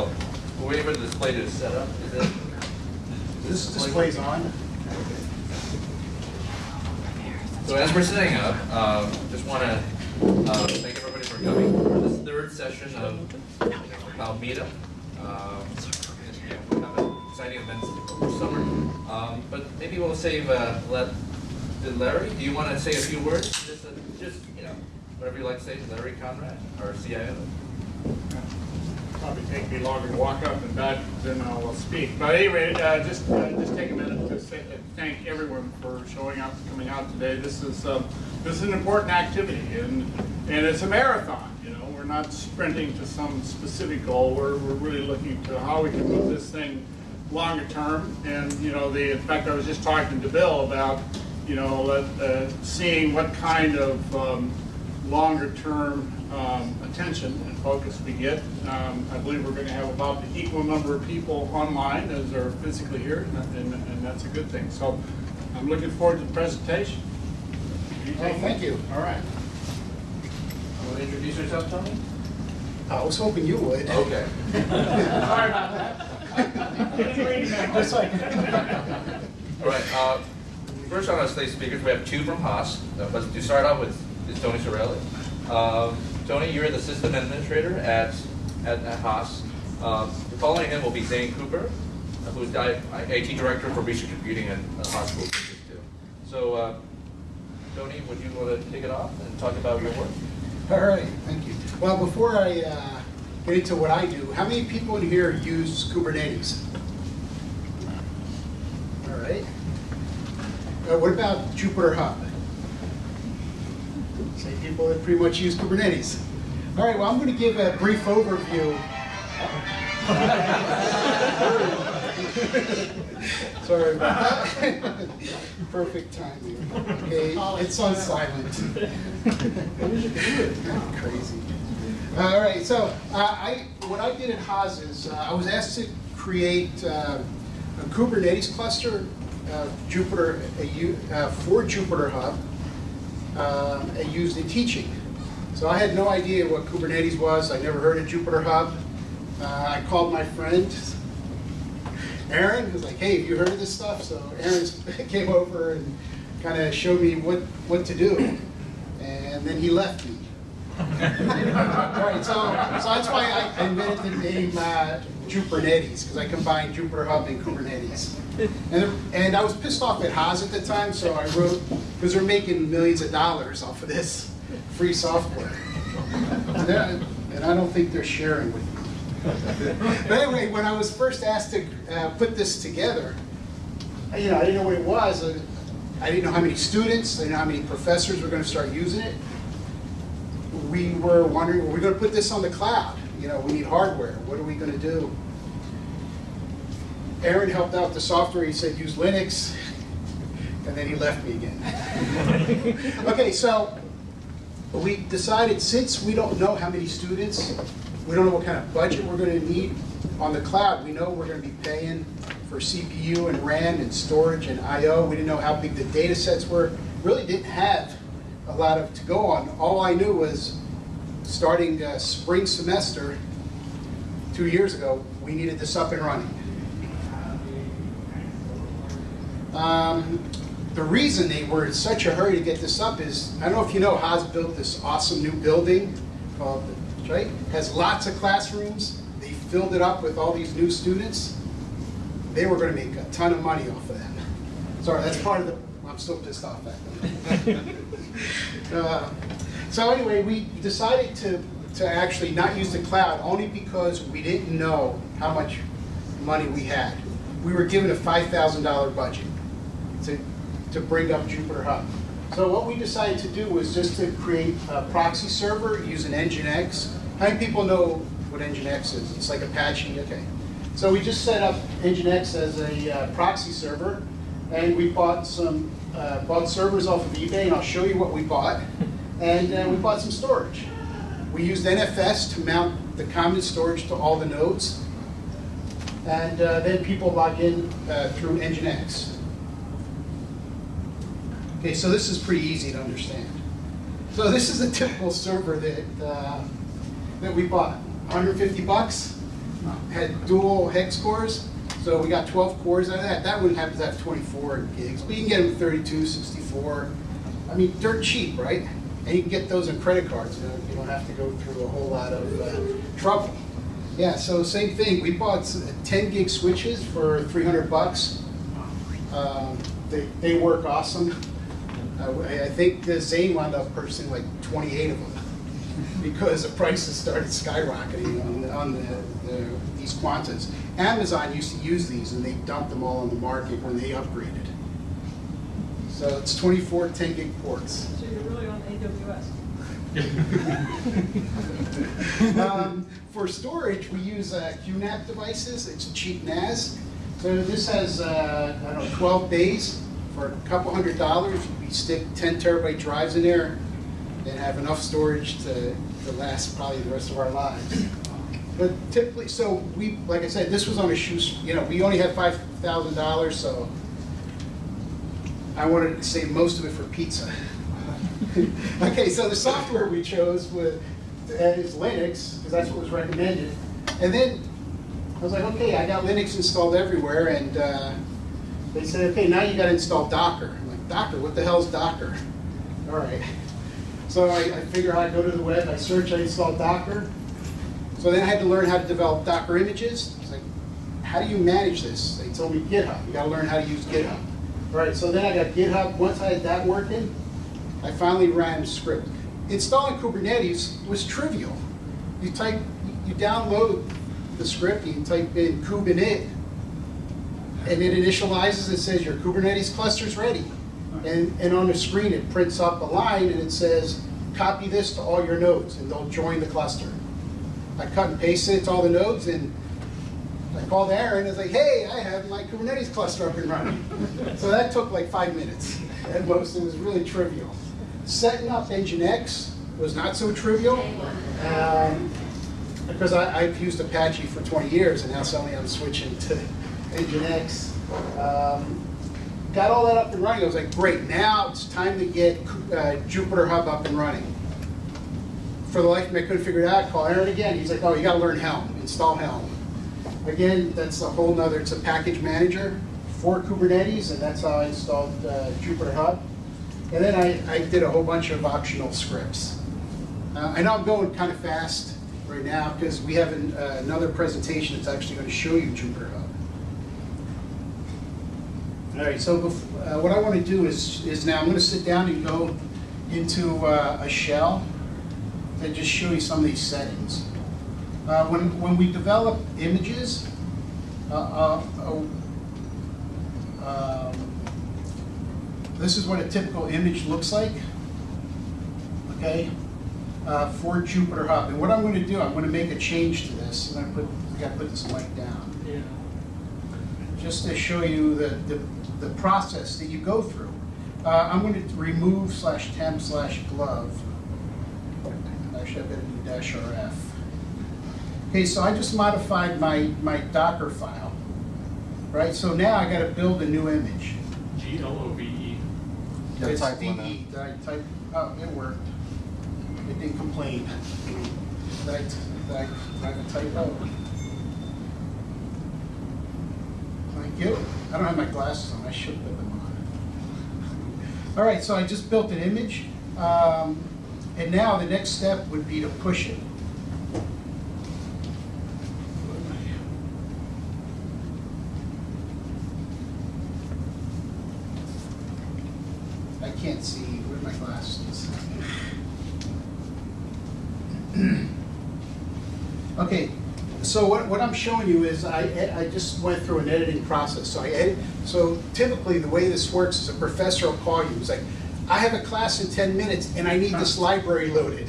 Oh, we're waiting for the display to set up, is it? This display's on. So as we're setting up, um, just want to thank everybody for coming for this third session of Meetup. Um, yeah, we have exciting events over summer, Um, but maybe we'll save, uh, let, did Larry, do you want to say a few words? Just, uh, just, you know, whatever you like to say, Larry Conrad, our CIO. Probably take me longer to walk up and back than I'll speak. But anyway, uh, just, uh, just take a minute to say, uh, thank everyone for showing up, coming out today. This is, um, this is an important activity and, and it's a marathon, you know. We're not sprinting to some specific goal. We're, we're really looking to how we can move this thing longer term. And, you know, the, in fact, I was just talking to Bill about, you know, uh, seeing what kind of, um, longer term um, attention and focus we get. Um, I believe we're going to have about the equal number of people online as are physically here, and, and, and that's a good thing. So I'm looking forward to the presentation. Oh, thank you. All right. Want to introduce yourself, Tony? I was hoping you would. Okay. Sorry about that. Just like. All right, uh, first on our slate speakers, we have two from Haas. Uh, But to start off with is Tony Sorelli. Um, Tony, you're the system administrator at, at at Haas. Um, Following him will be Zane Cooper, uh, who's IT director for research computing at uh, Haas School too. So, uh, Tony, would you want to kick it off and talk about your work? All right, thank you. Well, before I uh, get into what I do, how many people in here use Kubernetes? All right. Uh, What about Jupyter Hub? Say people that pretty much use Kubernetes. All right, well, I'm going to give a brief overview. Sorry about that. Perfect timing. Okay, it's on silent. Crazy. All right, so uh, I, what I did at Haas is uh, I was asked to create uh, a Kubernetes cluster, uh, Jupyter, a uh, for Jupyter Hub, um, and used in teaching. So I had no idea what Kubernetes was. I never heard of Jupyter Hub. Uh, I called my friend, Aaron, who's like, hey, have you heard of this stuff? So Aaron came over and kind of showed me what, what to do. And then he left me. Right, so, so that's why I invented the name uh, because I combined Jupyter Hub and Kubernetes. And, and I was pissed off at Haas at the time, so I wrote, because they're making millions of dollars off of this free software. And and I don't think they're sharing with me. But anyway, when I was first asked to uh, put this together, I- you know, I didn't know what it was. uh, I didn't know how many students, I didn't know how many professors were going to start using it. We were wondering, were we going to put this on the cloud? You know, we need hardware. What are we going to do? Aaron helped out the software. He said use Linux, and then he left me again. okay, so we decided since we don't know how many students, we don't know what kind of budget we're going to need on the cloud. We know we're going to be paying for CPU and RAM and storage and I/O. We didn't know how big the data sets were. Really didn't have a lot of to go on. All I knew was starting uh, spring semester two years ago, we needed this up and running. Um, the reason they were in such a hurry to get this up is, I don't know if you know, Haas built this awesome new building called, right? Has lots of classrooms. They filled it up with all these new students. They were going to make a ton of money off of that. Sorry, that's part of the, I'm still pissed off back then. Uh, So anyway, we decided to, to actually not use the cloud only because we didn't know how much money we had. We were given a $5,000 budget to, to bring up Jupyter Hub. So what we decided to do was just to create a proxy server using Nginx. How many people know what Nginx is? It's like Apache, okay. So we just set up Nginx as a uh, proxy server, and we bought some, uh, bought servers off of eBay, and I'll show you what we bought. And uh, we bought some storage. We used NFS to mount the common storage to all the nodes. And uh, then people log in uh, through Nginx. Okay, so this is pretty easy to understand. So this is a typical server that, uh, that we bought, 150 bucks. had dual hex cores, so we got 12 cores out of that. That happens to have 24 gigs, but you can get them 32, 64. I mean, dirt cheap, right? And you can get those in credit cards, you know, you don't have to go through a whole lot of uh, trouble. Yeah, so same thing, we bought 10 gig switches for 300 bucks. Um, They, they work awesome. I I think the Zane wound up purchasing like 28 of them because the prices started skyrocketing on, the- on the, the, these Quantas. Amazon used to use these and they dumped them all on the market when they upgraded. So it's 24 10 gig ports. So you're really on AWS. Um, For storage, we use uh, QNAP devices, it's a cheap NAS. So this has, uh, I don't know, 12 bays for a couple hundred dollars. We stick 10 terabyte drives in there and have enough storage to, to last probably the rest of our lives. But typically, so we, like I said, this was on a shoe, you know, we only had $5,000, so I wanted to save most of it for pizza. okay, so the software we chose was, is Linux, because that's what was recommended. And then I was like, okay, I got Linux installed everywhere, and uh, they said, okay, now you got to install Docker. I'm like, Docker? What the hell is Docker? All right. So I, I figure I go to the web, I search, I install Docker. So then I had to learn how to develop Docker images. I was like, how do you manage this? They told me GitHub. You got to learn how to use GitHub. All right, so then I got GitHub. Once I had that working, I finally ran script. Installing Kubernetes was trivial. You type, you download the script, you type in kubinit, and it initializes, it says your Kubernetes cluster's ready. And, and on the screen, it prints up a line and it says, copy this to all your nodes, and they'll join the cluster. I cut and paste it to all the nodes, and I called Aaron, and was like, hey, I have my Kubernetes cluster up and running. So that took like five minutes at most, it was really trivial. Setting up Nginx was not so trivial, um, because I, I've used Apache for 20 years, and now suddenly I'm switching to Nginx. Um, Got all that up and running, I was like, great, now it's time to get uh, Jupyter Hub up and running. For the life of me, I couldn't figure it out, call Aaron again, he's like, oh, you gotta learn Helm, install Helm. Again, that's a whole nother, it's a package manager for Kubernetes, and that's how I installed uh, Jupyter Hub. And then I, I did a whole bunch of optional scripts. Uh, I know I'm going kind of fast right now, because we have an, uh, another presentation that's actually going to show you Jupyter Hub. All right, so uh, what I want to do is, is now I'm going to sit down and go into uh, a shell and just show you some of these settings. Uh, When, when we develop images, uh, uh, uh, um, this is what a typical image looks like, okay, uh, for Jupyter Hub. And what I'm going to do, I'm going to make a change to this. I'm going to put, I got to put this light down Yeah. just to show you the, the, the process that you go through. Uh, I'm going to remove slash temp slash glove. Actually, I better do dash RF. Okay, so I just modified my, my Docker file, right? So now I got to build a new image. G L O V E. Yeah, It's type one DE. Did I type, oh, it worked. It didn't complain. Did I, did I, did I type out? Thank you. I don't have my glasses on, I should put them on. All right, so I just built an image. Um, and now the next step would be to push it. I can't see, where my glasses? Okay, so what, what I'm showing you is I, I just went through an editing process. So I edit, so typically the way this works is a professor will call you, he's like, I have a class in 10 minutes and I need this library loaded.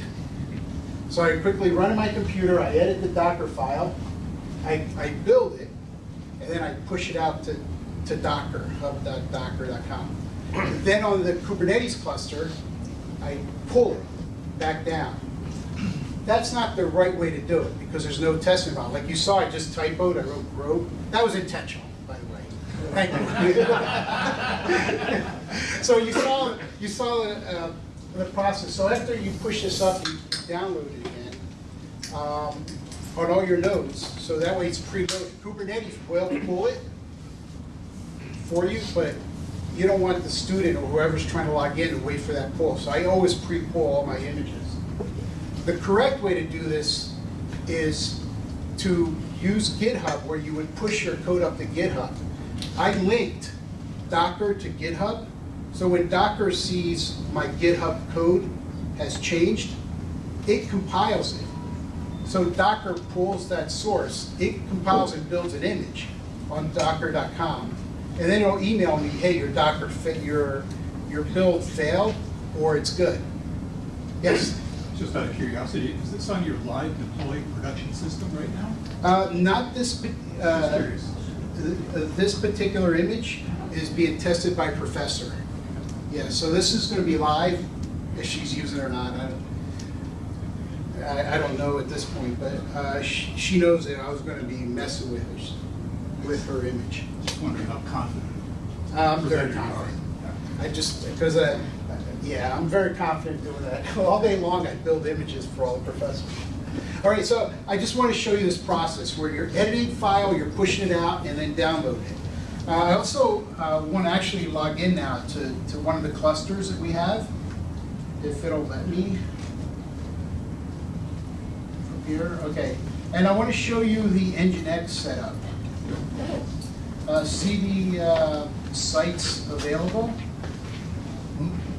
So I quickly run my computer, I edit the Docker file, I, I build it, and then I push it out to, to Docker, hub.docker.com. Then on the Kubernetes cluster, I pull it back down. That's not the right way to do it, because there's no test involved. Like you saw, I just typoed, I wrote grow. That was intentional, by the way. Thank you. So you saw, you saw uh, the process. So after you push this up, you download it again. Um, on all your nodes, so that way it's preloaded. Kubernetes will pull it for you, but you don't want the student or whoever's trying to log in to wait for that pull. So I always pre-pull all my images. The correct way to do this is to use GitHub where you would push your code up to GitHub. I linked Docker to GitHub, so when Docker sees my GitHub code has changed, it compiles it. So Docker pulls that source, it compiles and builds an image on docker.com, and then it'll email me, hey, your Docker, your, your build failed, or it's good. Yes? Just out of curiosity, is this on your live deployed production system right now? Uh, not this, uh, th- uh, this particular image is being tested by Professor. Yeah, so this is gonna be live, if she's using it or not, I don't, I, I don't know at this point, but, uh, she, she knows that I was gonna be messing with her, with her image. Just wondering how confident. I'm very confident. I just, because, uh, yeah, I'm very confident doing that. All day long, I build images for all the professors. All right, so I just want to show you this process where you're editing file, you're pushing it out, and then downloading it. Uh, I also uh, want to actually log in now to, to one of the clusters that we have, if it'll let me. From here, okay. And I want to show you the Nginx setup. Uh, See the uh, sites available?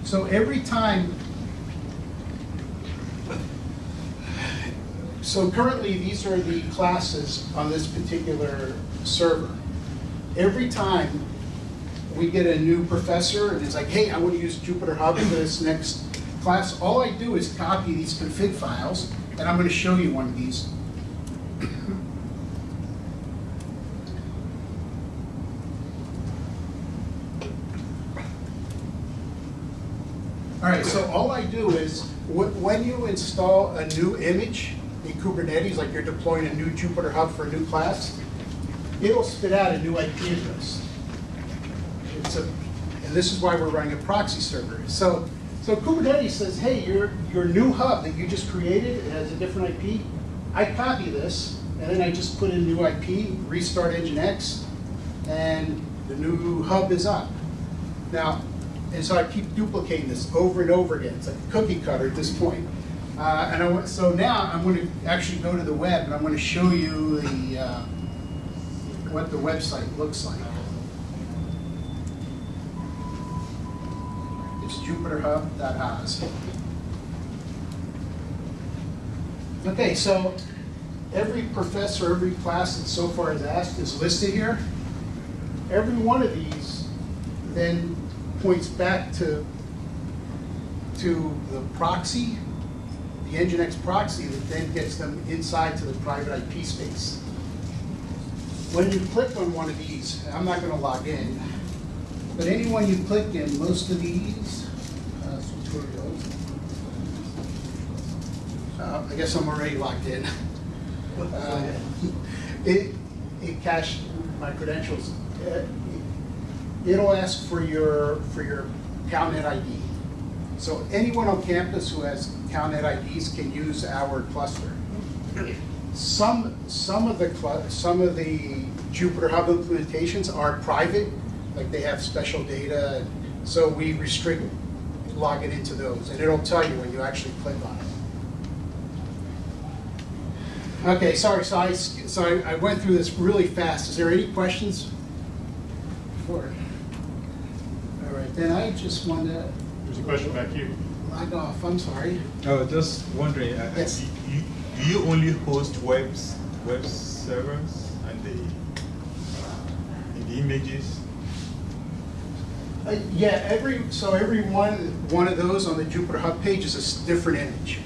So every time, so currently, these are the classes on this particular server. Every time we get a new professor and it's like, hey, I want to use Jupyter Hub for this next class, all I do is copy these config files, and I'm going to show you one of these. Right, so all I do is, wh- when you install a new image in Kubernetes, like you're deploying a new Jupyter Hub for a new class, it'll spit out a new IP address. It's a, and this is why we're running a proxy server. So, so Kubernetes says, hey, your, your new hub that you just created, it has a different IP. I copy this, and then I just put in new IP, restart Nginx, and the new hub is up. Now, and so I keep duplicating this over and over again. It's like a cookie cutter at this point. Uh, and I so now I'm going to actually go to the web and I'm going to show you the, uh, what the website looks like. It's jupyterhub.oz. Okay, so every professor, every class that so far has asked is listed here. Every one of these then points back to, to the proxy, the Nginx proxy that then gets them inside to the private IP space. When you click on one of these, I'm not gonna log in, but anyone you click in, most of these, uh, tutorials, uh, I guess I'm already logged in. Uh, It, it cached my credentials. It'll ask for your, for your CalNet ID. So anyone on campus who has CalNet IDs can use our cluster. Some, some of the, some of the Jupyter Hub implementations are private, like they have special data, so we restrict logging into those, and it'll tell you when you actually click on it. Okay, sorry, so I, so I I went through this really fast. Is there any questions? Before? All right, then I just want to There's a question back here. log off, I'm sorry. Oh, just wondering, uh, Yes. you, do you only host webs, web servers and the, and the images? Uh, Yeah, every, so every one, one of those on the Jupyter Hub page is a different image.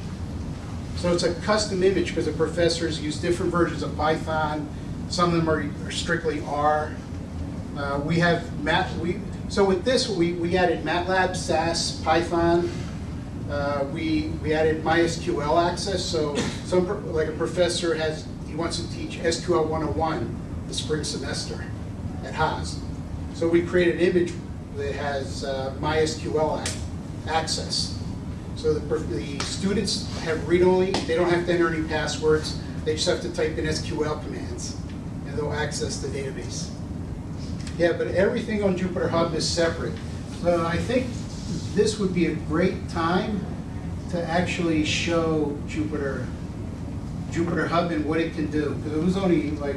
So it's a custom image because the professors use different versions of Python. Some of them are are strictly R. Uh, We have Mat, we, so with this, we, we added MATLAB, SAS, Python. Uh, We, we added MySQL access, so some, like a professor has, he wants to teach SQL 101 the spring semester at Haas. So we created an image that has uh, MySQL access. So the, the students have read-only, they don't have to enter any passwords. They just have to type in SQL commands, and they'll access the database. Yeah, but everything on Jupyter Hub is separate. So I think this would be a great time to actually show Jupyter, Jupyter Hub and what it can do. Because it was only like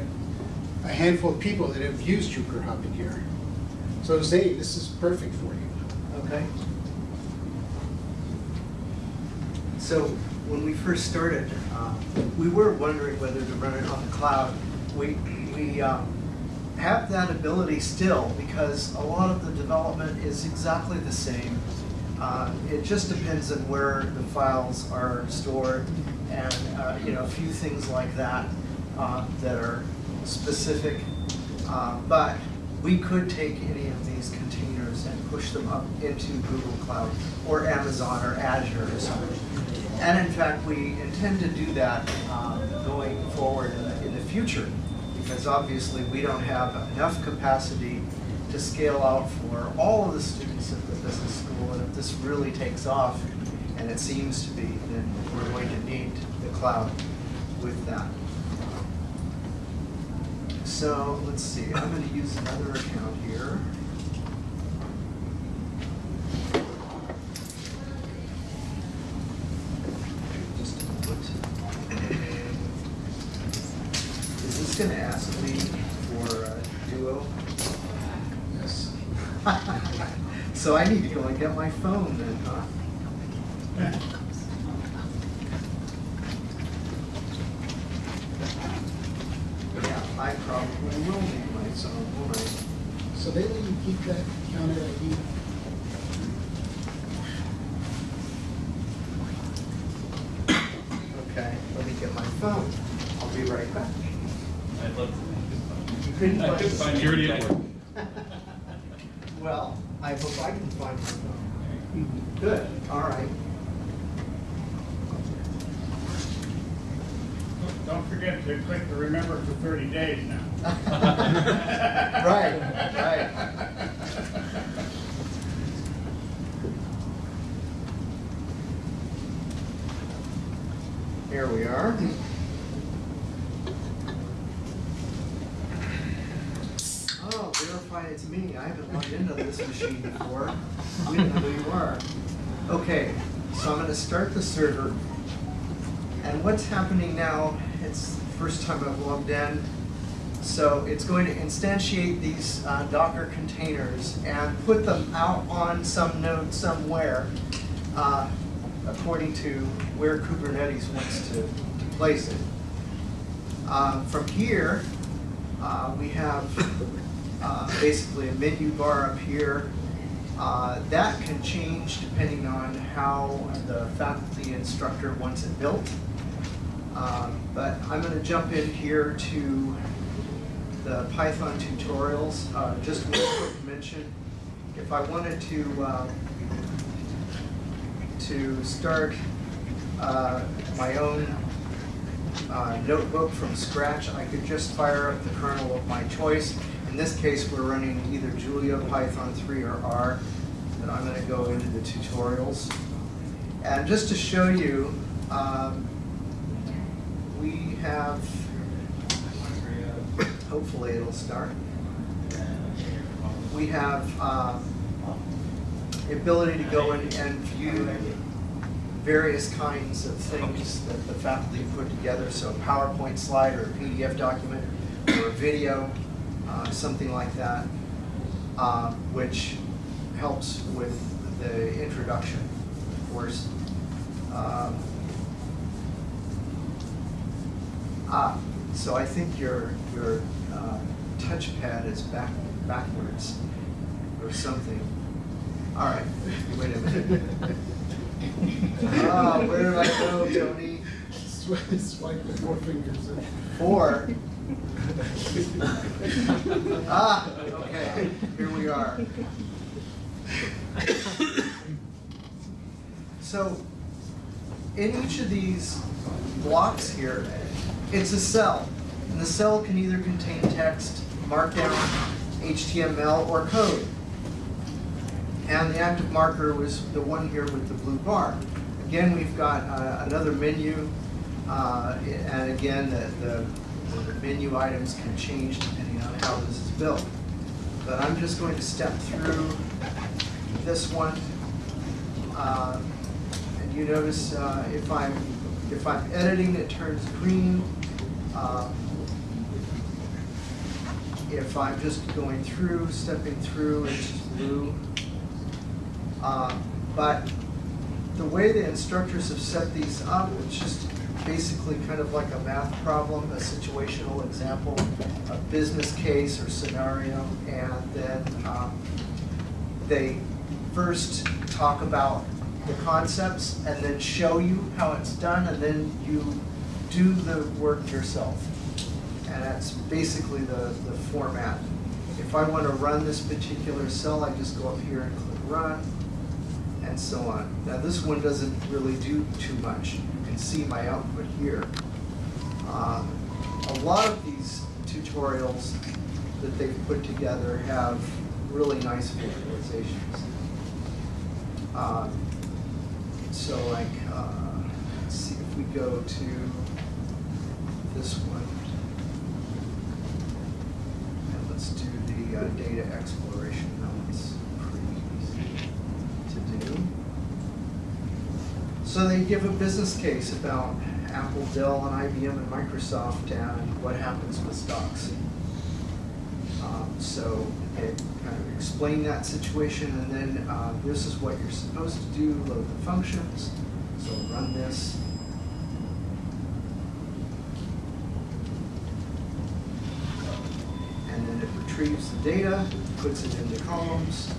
a handful of people that have used Jupyter Hub in here. So Zane, this is perfect for you. Okay. So when we first started, uh, we were wondering whether to run it on the cloud. We, we um, have that ability still because a lot of the development is exactly the same. Uh, It just depends on where the files are stored and, uh, you know, a few things like that uh, that are specific. Uh, But we could take any of these containers and push them up into Google Cloud or Amazon or Azure or something. And in fact, we intend to do that uh, going forward in the, in the future, because obviously we don't have enough capacity to scale out for all of the students at the business school. And if this really takes off, and it seems to be, then we're going to need the cloud with that. So let's see, I'm going to use another account here. Just a moment. Is this going to ask me for uh, Duo? Yes. So I need to go and get my phone then, huh? Yeah, I probably will need my phone, won't I? So they let you keep that counter ID? Okay, let me get my phone. I'll be right back. I'd love to. You couldn't I find could find security at work. Well, I hope I can find my phone. Good, all right. Don't forget to click the remember for thirty days now. Right. Here we are. Oh, verify it's me. I haven't logged into this machine before. We didn't know who you are. Okay, so I'm gonna start the server. And what's happening now, it's the first time I've logged in. So it's going to instantiate these uh, Docker containers and put them out on some node somewhere uh, according to where Kubernetes wants to, to place it. Uh, From here, uh, we have uh, basically a menu bar up here. Uh, That can change depending on how the faculty instructor wants it built. Um, But I'm going to jump in here to the Python tutorials. Uh, Just one quick mention, if I wanted to, uh, to start uh, my own uh, notebook from scratch, I could just fire up the kernel of my choice. In this case, we're running either Julia, Python 3, or R. And I'm going to go into the tutorials. And just to show you, um, we have, hopefully it'll start. We have um, the ability to go in and view various kinds of things that the faculty put together, so a PowerPoint slide or a PDF document or a video, uh, something like that, uh, which helps with the introduction, of course. Um, Ah, so I think your, your uh, touchpad is back, backwards or something. All right, wait a minute. Ah, where did I go, Tony? Swipe swipe with four fingers. Four. Ah, okay, here we are. So, in each of these blocks here, it's a cell. And the cell can either contain text, markdown, HTML, or code. And the active marker was the one here with the blue bar. Again, we've got uh, another menu Uh, And again, the, the the menu items can change depending on how this is built. But I'm just going to step through this one. Uh, And you notice uh, if I'm, if I'm editing, it turns green. Uh, If I'm just going through, stepping through, it's blue. Uh, But the way the instructors have set these up, it's just basically kind of like a math problem, a situational example, a business case or scenario, and then um, they first talk about the concepts and then show you how it's done, and then you do the work yourself. And that's basically the, the format. If I want to run this particular cell, I just go up here and click run, and so on. Now, this one doesn't really do too much. You can see my output here. Um, A lot of these tutorials that they've put together have really nice visualizations. Um, So like, uh, let's see if we go to this one. And let's do the uh, data exploration. That one's pretty easy to do. So they give a business case about Apple, Dell, and IBM, and Microsoft, and what happens with stocks. Um, So it kind of explain that situation, and then uh, this is what you're supposed to do, load the functions. So run this. And then it retrieves the data, puts it into columns.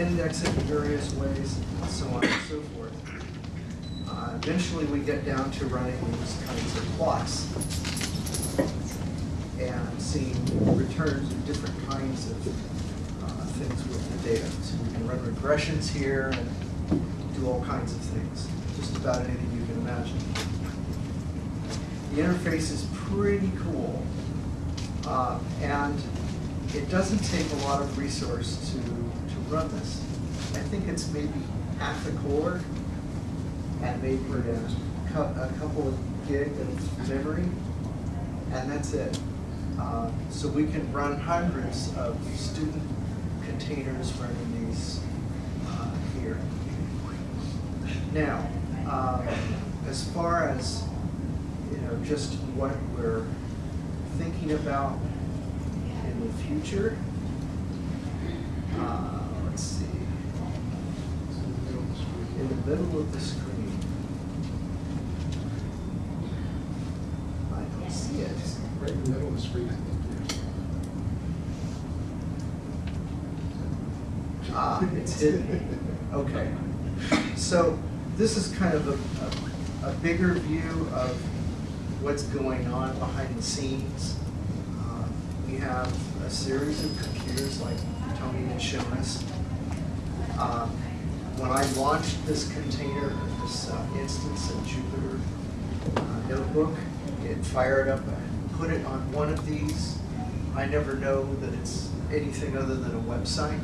And I it in various ways, and so on and so forth. Uh, Eventually, we get down to running these kinds of plots and seeing returns of different kinds of uh, things with the data. So we can run regressions here and do all kinds of things, just about anything you can imagine. The interface is pretty cool. Uh, And it doesn't take a lot of resource to, to run this. I think it's maybe half a core and maybe a a couple of gig of memory, and that's it. Uh, So we can run hundreds of student containers running these uh, here. Now, um, as far as, you know, just what we're thinking about in the future, uh, let's see. In the middle of the screen. I don't see it. Right in the middle of the screen, I think. Ah, it's hidden. Okay. So this is kind of a, a, a bigger view of what's going on behind the scenes. Uh, We have a series of computers like Tony had shown us. Um, When I launched this container, this uh, instance of Jupyter uh, Notebook, it fired up, I put it on one of these. I never know that it's anything other than a website.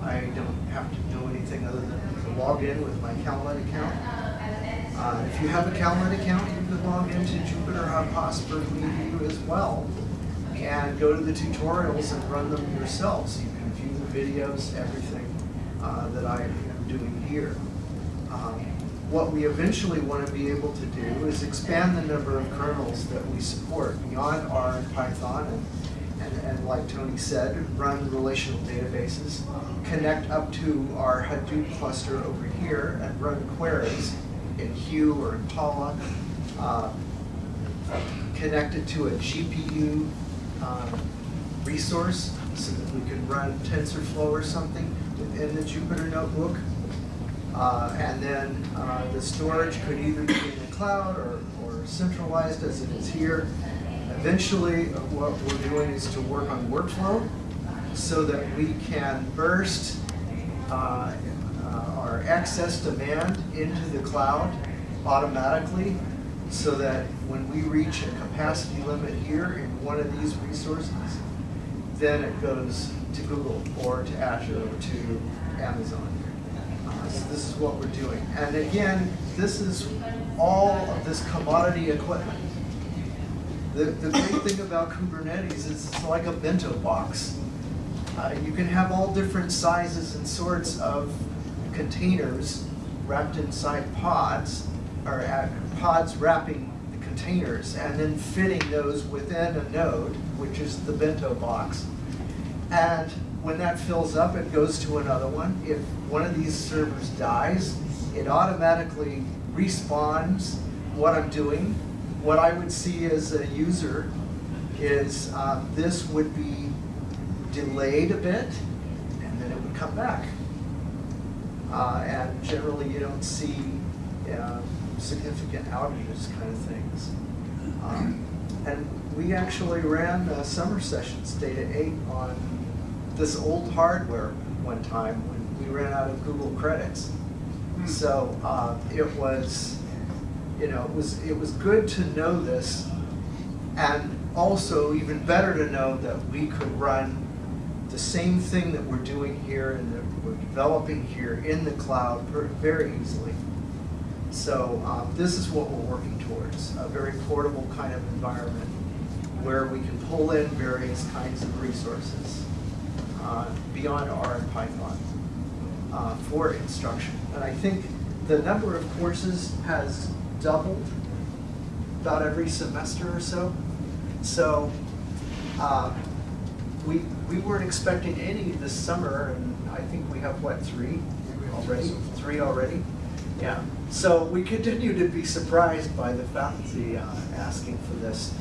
I don't have to know anything other than to log in with my CalNet account. Uh, If you have a CalNet account, you can log into Jupyter Hub Hotspur Edu as well and go to the tutorials and run them yourselves. You can view the videos, everything uh, that I am doing here. Um, What we eventually want to be able to do is expand the number of kernels that we support beyond R and Python and, and, and like Tony said, run relational databases, connect up to our Hadoop cluster over here and run queries in Hue or Impala, uh, connect it to a GPU um, resource so that we can run TensorFlow or something within the Jupyter Notebook. Uh, And then uh, the storage could either be in the cloud or, or centralized as it is here. Eventually, uh, what we're doing is to work on workflow so that we can burst uh, uh, our excess demand into the cloud automatically so that when we reach a capacity limit here in one of these resources, then it goes to Google or to Azure or to Amazon. This, this is what we're doing. And again, this is all of this commodity equipment. The, the great thing about Kubernetes is it's like a bento box. Uh, you can have all different sizes and sorts of containers wrapped inside pods, or uh, pods wrapping the containers, and then fitting those within a node, which is the bento box. And when that fills up, it goes to another one. If one of these servers dies, it automatically respawns what I'm doing. What I would see as a user is um, this would be delayed a bit, and then it would come back. Uh, and generally, you don't see uh, significant outages kind of things. Um, and we actually ran uh, summer sessions, data eight, on this old hardware one time when we ran out of Google credits. So uh, it was, you know, it was it was good to know this, and also even better to know that we could run the same thing that we're doing here and that we're developing here in the cloud very easily. So um, this is what we're working towards, a very portable kind of environment where we can pull in various kinds of resources beyond R and Python uh, for instruction. And I think the number of courses has doubled about every semester or so. So uh, we, we weren't expecting any this summer, and I think we have, what, three already? Three already? Yeah. So we continue to be surprised by the faculty uh, asking for this.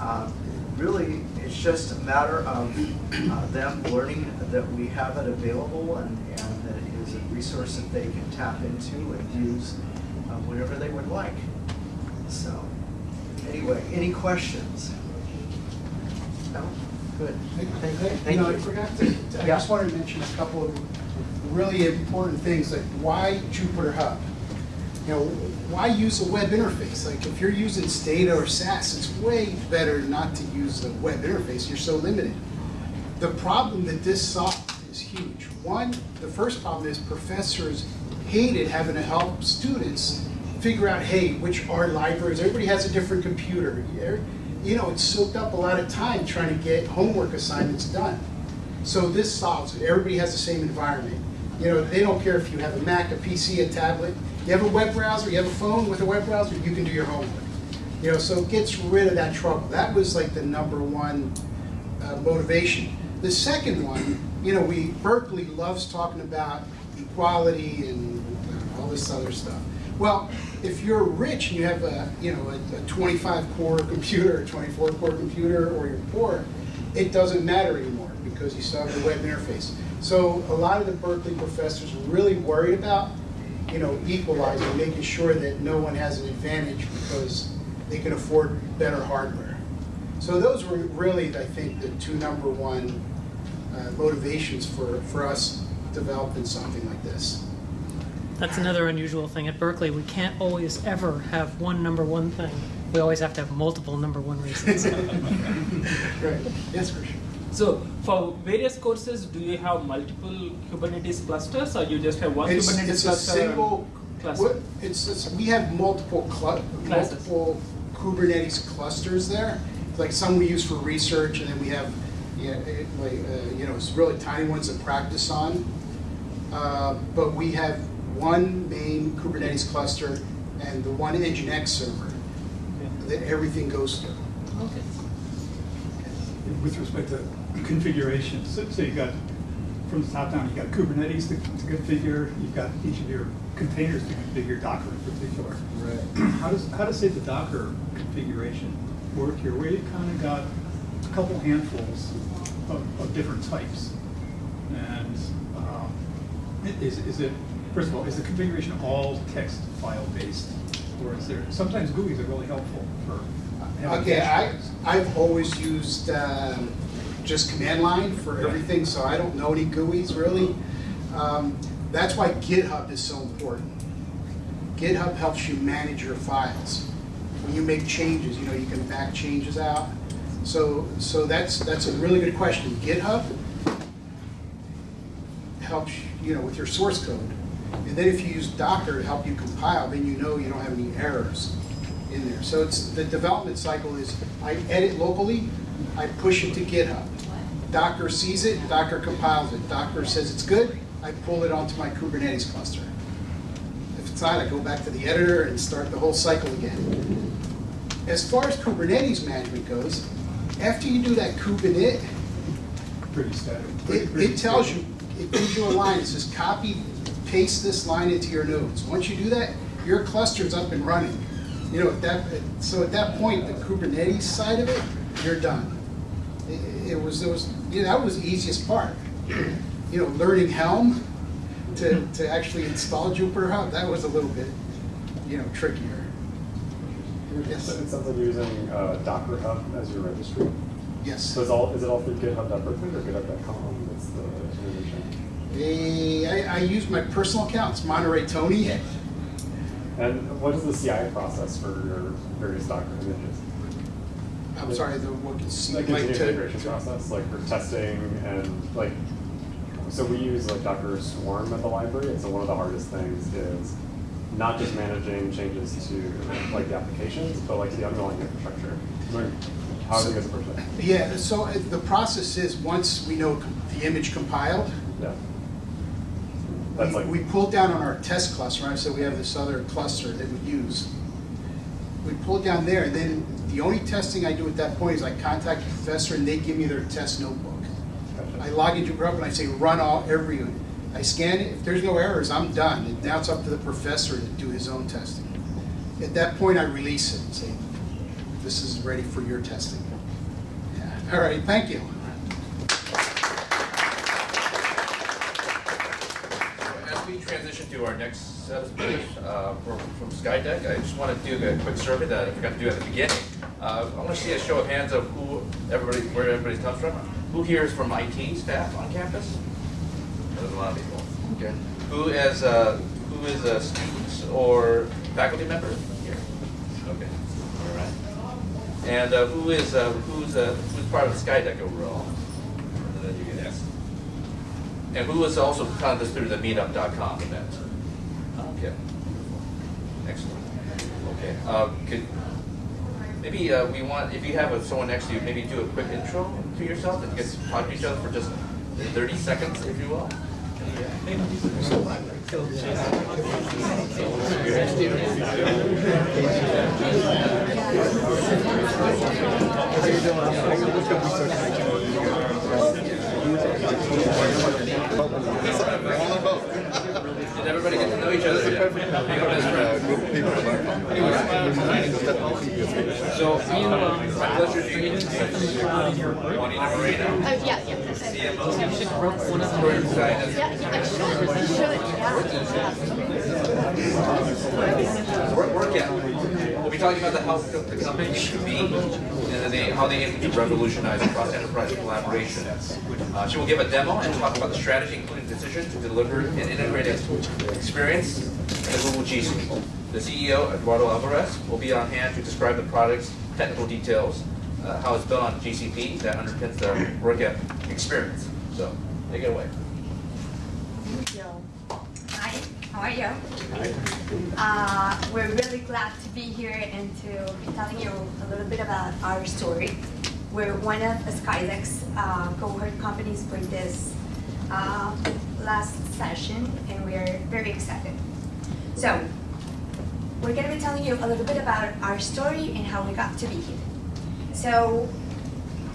Uh, Really, it's just a matter of uh, them learning that we have it available and, and that it is a resource that they can tap into and use uh, whenever they would like. So, anyway, any questions? No? Good. Thank you. Thank You know, I forgot to, I Yeah. just wanted to mention a couple of really important things, like why Jupyter Hub? You know, why use a web interface? Like if you're using Stata or SAS, it's way better not to use a web interface, you're so limited. The problem that this solved is huge. One, the first problem is professors hated having to help students figure out, hey, which are libraries, everybody has a different computer. You know, it soaked up a lot of time trying to get homework assignments done. So this solves it. Everybody has the same environment. You know, they don't care if you have a Mac, a PC, a tablet. You have a web browser, you have a phone with a web browser, you can do your homework. You know, so it gets rid of that trouble. That was like the number one uh, motivation. The second one, you know, we, Berkeley loves talking about equality and all this other stuff. Well, if you're rich and you have a, you know, a 25 core computer, a 24 core computer, or you're poor, it doesn't matter anymore because you still have the web interface. So a lot of the Berkeley professors are really worried about, you know, equalizing, making sure that no one has an advantage because they can afford better hardware. So those were really, I think, the two number one uh, motivations for, for us developing something like this. That's another unusual thing at Berkeley. We can't always ever have one number one thing. We always have to have multiple number one reasons. Right, yes, Christian. So for various courses, do you have multiple Kubernetes clusters or you just have one It's, Kubernetes it's a cluster? and single, cluster? it's, it's, we have multiple clu, Classes. multiple Kubernetes clusters there. Like some we use for research and then we have, yeah, it, like, uh, you know, it's really tiny ones to practice on. Uh, But we have one main Kubernetes cluster and the one Nginx server that everything goes through. Okay. With respect to configuration, so, so you got, from the top down, you've got Kubernetes to to configure, you've got each of your containers to configure, Docker in particular. Right. How does, how does, say, the Docker configuration work here? Where you kind of got a couple handfuls of, of different types. And um, is, is it, first of all, is the configuration all text file based? Or is there, sometimes GUIs are really helpful for Okay, I, I've always used um, just command line for everything, so I don't know any GUIs really. Um, That's why GitHub is so important. GitHub helps you manage your files. When you make changes, you know, you can back changes out. So, so that's, that's a really good question. GitHub helps, you know, with your source code. And then if you use Docker to help you compile, then you know you don't have any errors in there. So it's, the development cycle is, I edit locally, I push it to GitHub. Docker sees it, Docker compiles it. Docker says it's good, I pull it onto my Kubernetes cluster. If it's not, I go back to the editor and start the whole cycle again. As far as Kubernetes management goes, after you do that Kubernetes, Pretty static. pretty- it, pretty it tells you, it gives you a line, it says copy, paste this line into your nodes. Once you do that, your cluster's up and running. You know, at that, so at that point, the Kubernetes side of it, you're done. It, it was, it was, you know, that was the easiest part. You know, learning Helm to, to actually install Jupyter Hub, that was a little bit, you know, trickier. Yes, It sounds like you're using uh, Docker Hub as your registry. yes. So is all is it all through GitHub.berkeley or GitHub.com? That's the information. Eh, I, I use my personal account, it's Monterey Tony. And what is the CI process for your various Docker images? I'm sorry, the, what can see, Like like continuous to. integration process, like for testing and like. So we use like Docker Swarm at the library, and so one of the hardest things is not just managing changes to like the applications, but like the underlying infrastructure. Like, How do you guys approach that? Yeah, so uh, the process is, once we know the image compiled, Yeah. That's we, like. we pull down on our test cluster, right, so we have this other cluster that we use. We pull it down there, and then the only testing I do at that point is I contact the professor and they give me their test notebook. I log into Grub and I say, run all, every, I scan it, if there's no errors, I'm done. And now it's up to the professor to do his own testing. At that point, I release it and say, this is ready for your testing. Yeah. All right, thank you. As we transition to our next set of speakers uh, from from Skydeck, I just want to do a quick survey that I forgot to do at the beginning. Uh, I want to see a show of hands of who everybody, where everybody comes from. Who here is from IT staff on campus? There's a lot of people. Okay. Who is uh, who is a student or faculty member here? Okay. All right. And uh, who is uh, who's uh, who's part of Skydeck overall? And then you can ask. And who was also this through the meetup.com event? Okay. Excellent. Okay. Uh, could, maybe uh, we want, if you have someone next to you, maybe do a quick intro to yourself and get to talk to each other for just 30 seconds, if you will everybody get to know each other yet? Be our best friends. So, my pleasure to meet you. Juanita Moreno, Oh, yeah, yeah. CMO, Storage Scientist. Yeah, yeah, yeah. Work, work out. We'll be talking about the how the the company should be, and they, how they aim to revolutionize across enterprise collaboration. Uh, she will give a demo and talk about the strategy, including decision to deliver an integrated experience the CEO, Eduardo Alvarez, will be on hand to describe the product's technical details, uh, how it's built on GCP that underpins the work experience. So, take it away. Thank you. Hi, how are you? Uh, we're really glad to be here and to be telling you a little bit about our story. We're one of Skydeck's uh, cohort companies for this uh, last session, and we're very excited. So, we're going to be telling you a little bit about our story and how we got to be here. So,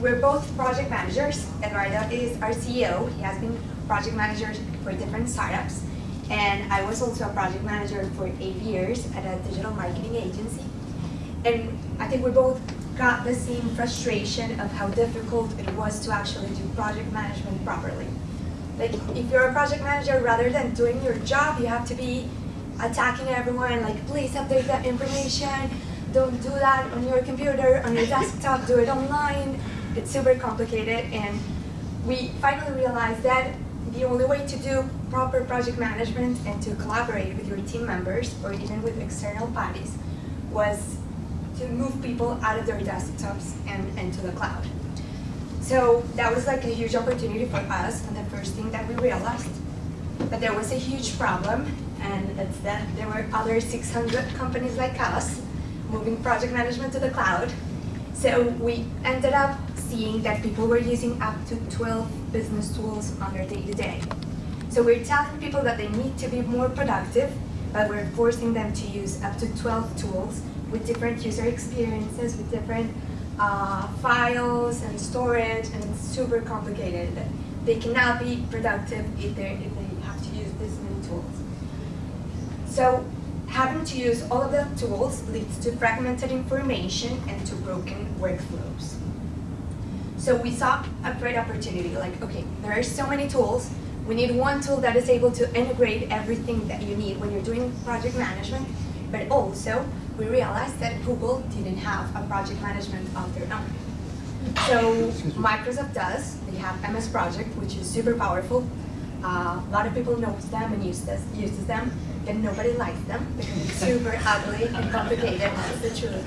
we're both project managers. Eduardo is our CEO. He has been project manager for different startups. And I was also a project manager for eight years at a digital marketing agency. And I think we both got the same frustration of how difficult it was to actually do project management properly. Like, if you're a project manager, rather than doing your job, you have to be attacking everyone, like, please update that information, don't do that on your computer, on your desktop, do it online. It's super complicated, and we finally realized that the only way to do proper project management and to collaborate with your team members or even with external parties was to move people out of their desktops and into the cloud. So that was like a huge opportunity for us, and the first thing that we realized. But there was a huge problem and instead there were other 600 companies like us moving project management to the cloud. So we ended up seeing that people were using up to 12 business tools on their day-to-day. So we're telling people that they need to be more productive, but we're forcing them to use up to 12 tools with different user experiences, with different uh, files and storage, and it's super complicated. They cannot be productive if, if they have to use this many tools. So having to use all of the tools leads to fragmented information and to broken workflows. So we saw a great opportunity, like, okay, there are so many tools, we need one tool that is able to integrate everything that you need when you're doing project management, but also we realized that Google didn't have a project management of their own. So Microsoft does, they have MS Project, which is super powerful. Uh, a lot of people knows them and use uses them, but nobody likes them because it's super ugly and complicated, that's the truth.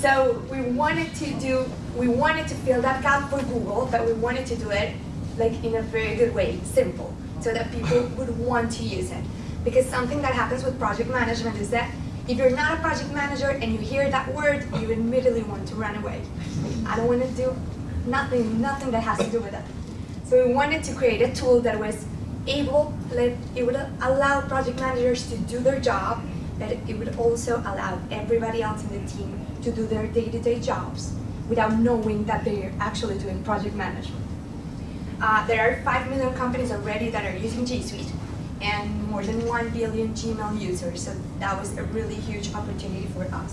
So we wanted to do, we wanted to fill that gap for Google, but we wanted to do it like in a very good way, simple, so that people would want to use it. Because something that happens with project management is that if you're not a project manager and you hear that word, you immediately want to run away. I don't want to do nothing, nothing that has to do with it. So we wanted to create a tool that was able, like, it would allow project managers to do their job, but it would also allow everybody else in the team to do their day-to-day -day jobs without knowing that they're actually doing project management. Uh, there are 5 million companies already that are using G Suite and more than 1 billion Gmail users, so that was a really huge opportunity for us.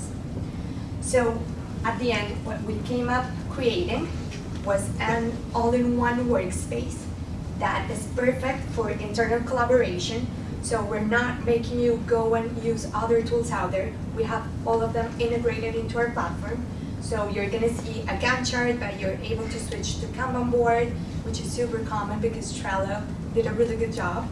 So at the end, what we came up creating was an all-in-one workspace that is perfect for internal collaboration. So we're not making you go and use other tools out there. We have all of them integrated into our platform. So you're gonna see a Gantt chart, but you're able to switch to Kanban board, which is super common because Trello did a really good job.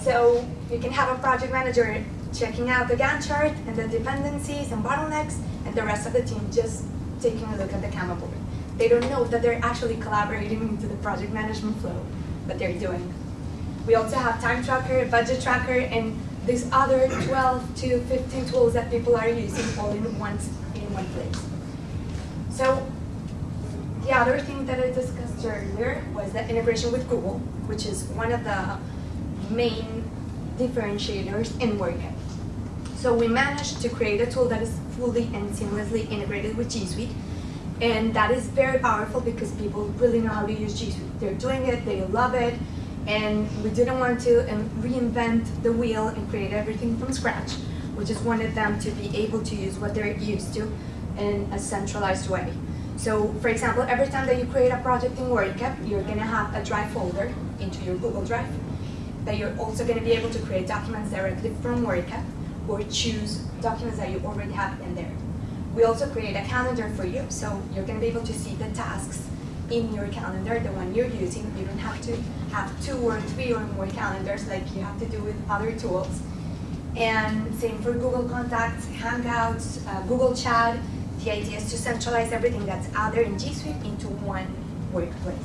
So you can have a project manager checking out the Gantt chart and the dependencies and bottlenecks, and the rest of the team just taking a look at the Kanban board. They don't know that they're actually collaborating into the project management flow, but they're doing. We also have time tracker, budget tracker, and these other 12 to 15 tools that people are using all in one, in one place. So the other thing that I discussed earlier was the integration with Google, which is one of the main differentiators in Workep. So we managed to create a tool that is fully and seamlessly integrated with G Suite. And that is very powerful because people really know how to use G Suite. They're doing it, they love it, and we didn't want to um, reinvent the wheel and create everything from scratch. We just wanted them to be able to use what they're used to in a centralized way. So for example, every time that you create a project in Workep, you're gonna have a drive folder into your Google Drive. That you're also gonna be able to create documents directly from Workep or choose documents that you already have in there. We also create a calendar for you, so you're gonna be able to see the tasks in your calendar, the one you're using. You don't have to have two or three or more calendars like you have to do with other tools. And same for Google Contacts, Hangouts, uh, Google Chat. The idea is to centralize everything that's out there in G Suite into one workplace.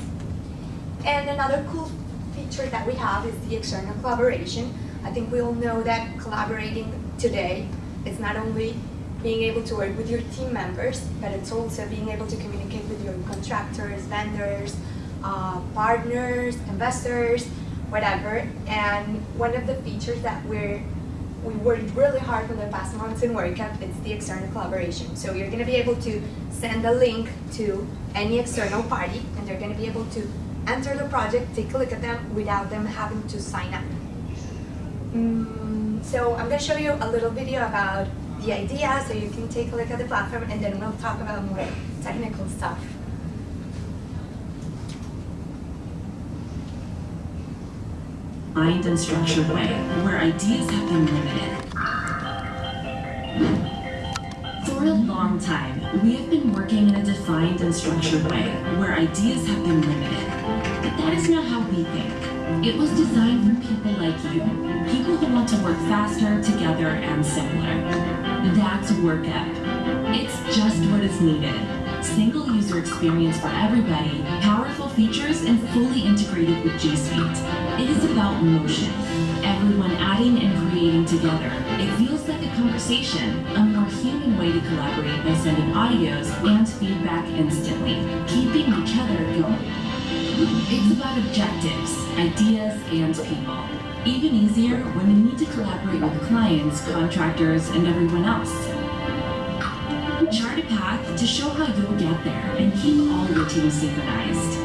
And another cool feature that we have is the external collaboration. I think we all know that collaborating today is not only being able to work with your team members, but it's also being able to communicate with your contractors, vendors, uh, partners, investors, whatever. And one of the features that we're we worked really hard for the past months in Workep, it's the external collaboration. So you're gonna be able to send a link to any external party and they're gonna be able to enter the project, take a look at them without them having to sign up. Mm, so I'm gonna show you a little video about the idea so you can take a look at the platform and then we'll talk about more technical stuff. defined and structured way where ideas have been limited. For a long time, we have been working in a defined and structured way where ideas have been limited. But that is not how we think. It was designed for people like you, people who want to work faster, together, and simpler. That's Workep. It's just what is needed single user experience for everybody, powerful features, and fully integrated with G Suite. It is about motion. Everyone adding and creating together. It feels like a conversation, a more human way to collaborate by sending audios and feedback instantly, keeping each other going. It's about objectives, ideas, and people. Even easier when you need to collaborate with clients, contractors, and everyone else. Chart a path to show how you'll get there and keep all your teams synchronized.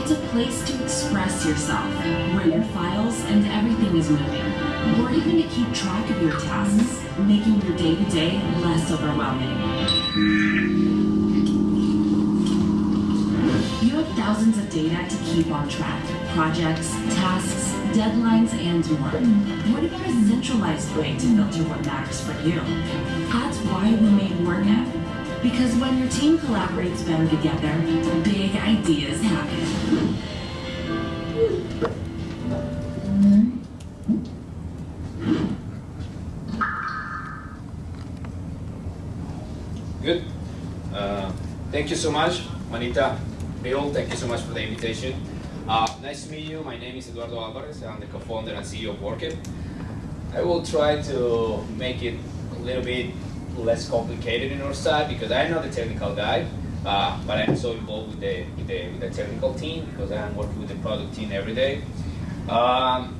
It's a place to express yourself, where your files and everything is moving, or even to keep track of your tasks, making your day-to-day less overwhelming. You have thousands of data to keep on track. Projects, tasks, deadlines, and more. What about a centralized way to filter what matters for you? That's why we made Workep. Because when your team collaborates better together, big ideas happen. Good. Uh, thank you so much, Manita. Bill, thank you so much for the invitation. Uh, nice to meet you. My name is Eduardo Alvarez. I'm the co-founder and CEO of Workep. I will try to make it a little bit less complicated in our side because I'm not the technical guy, uh, but I'm so involved with the, with the, with the technical team because I'm working with the product team every day. Um,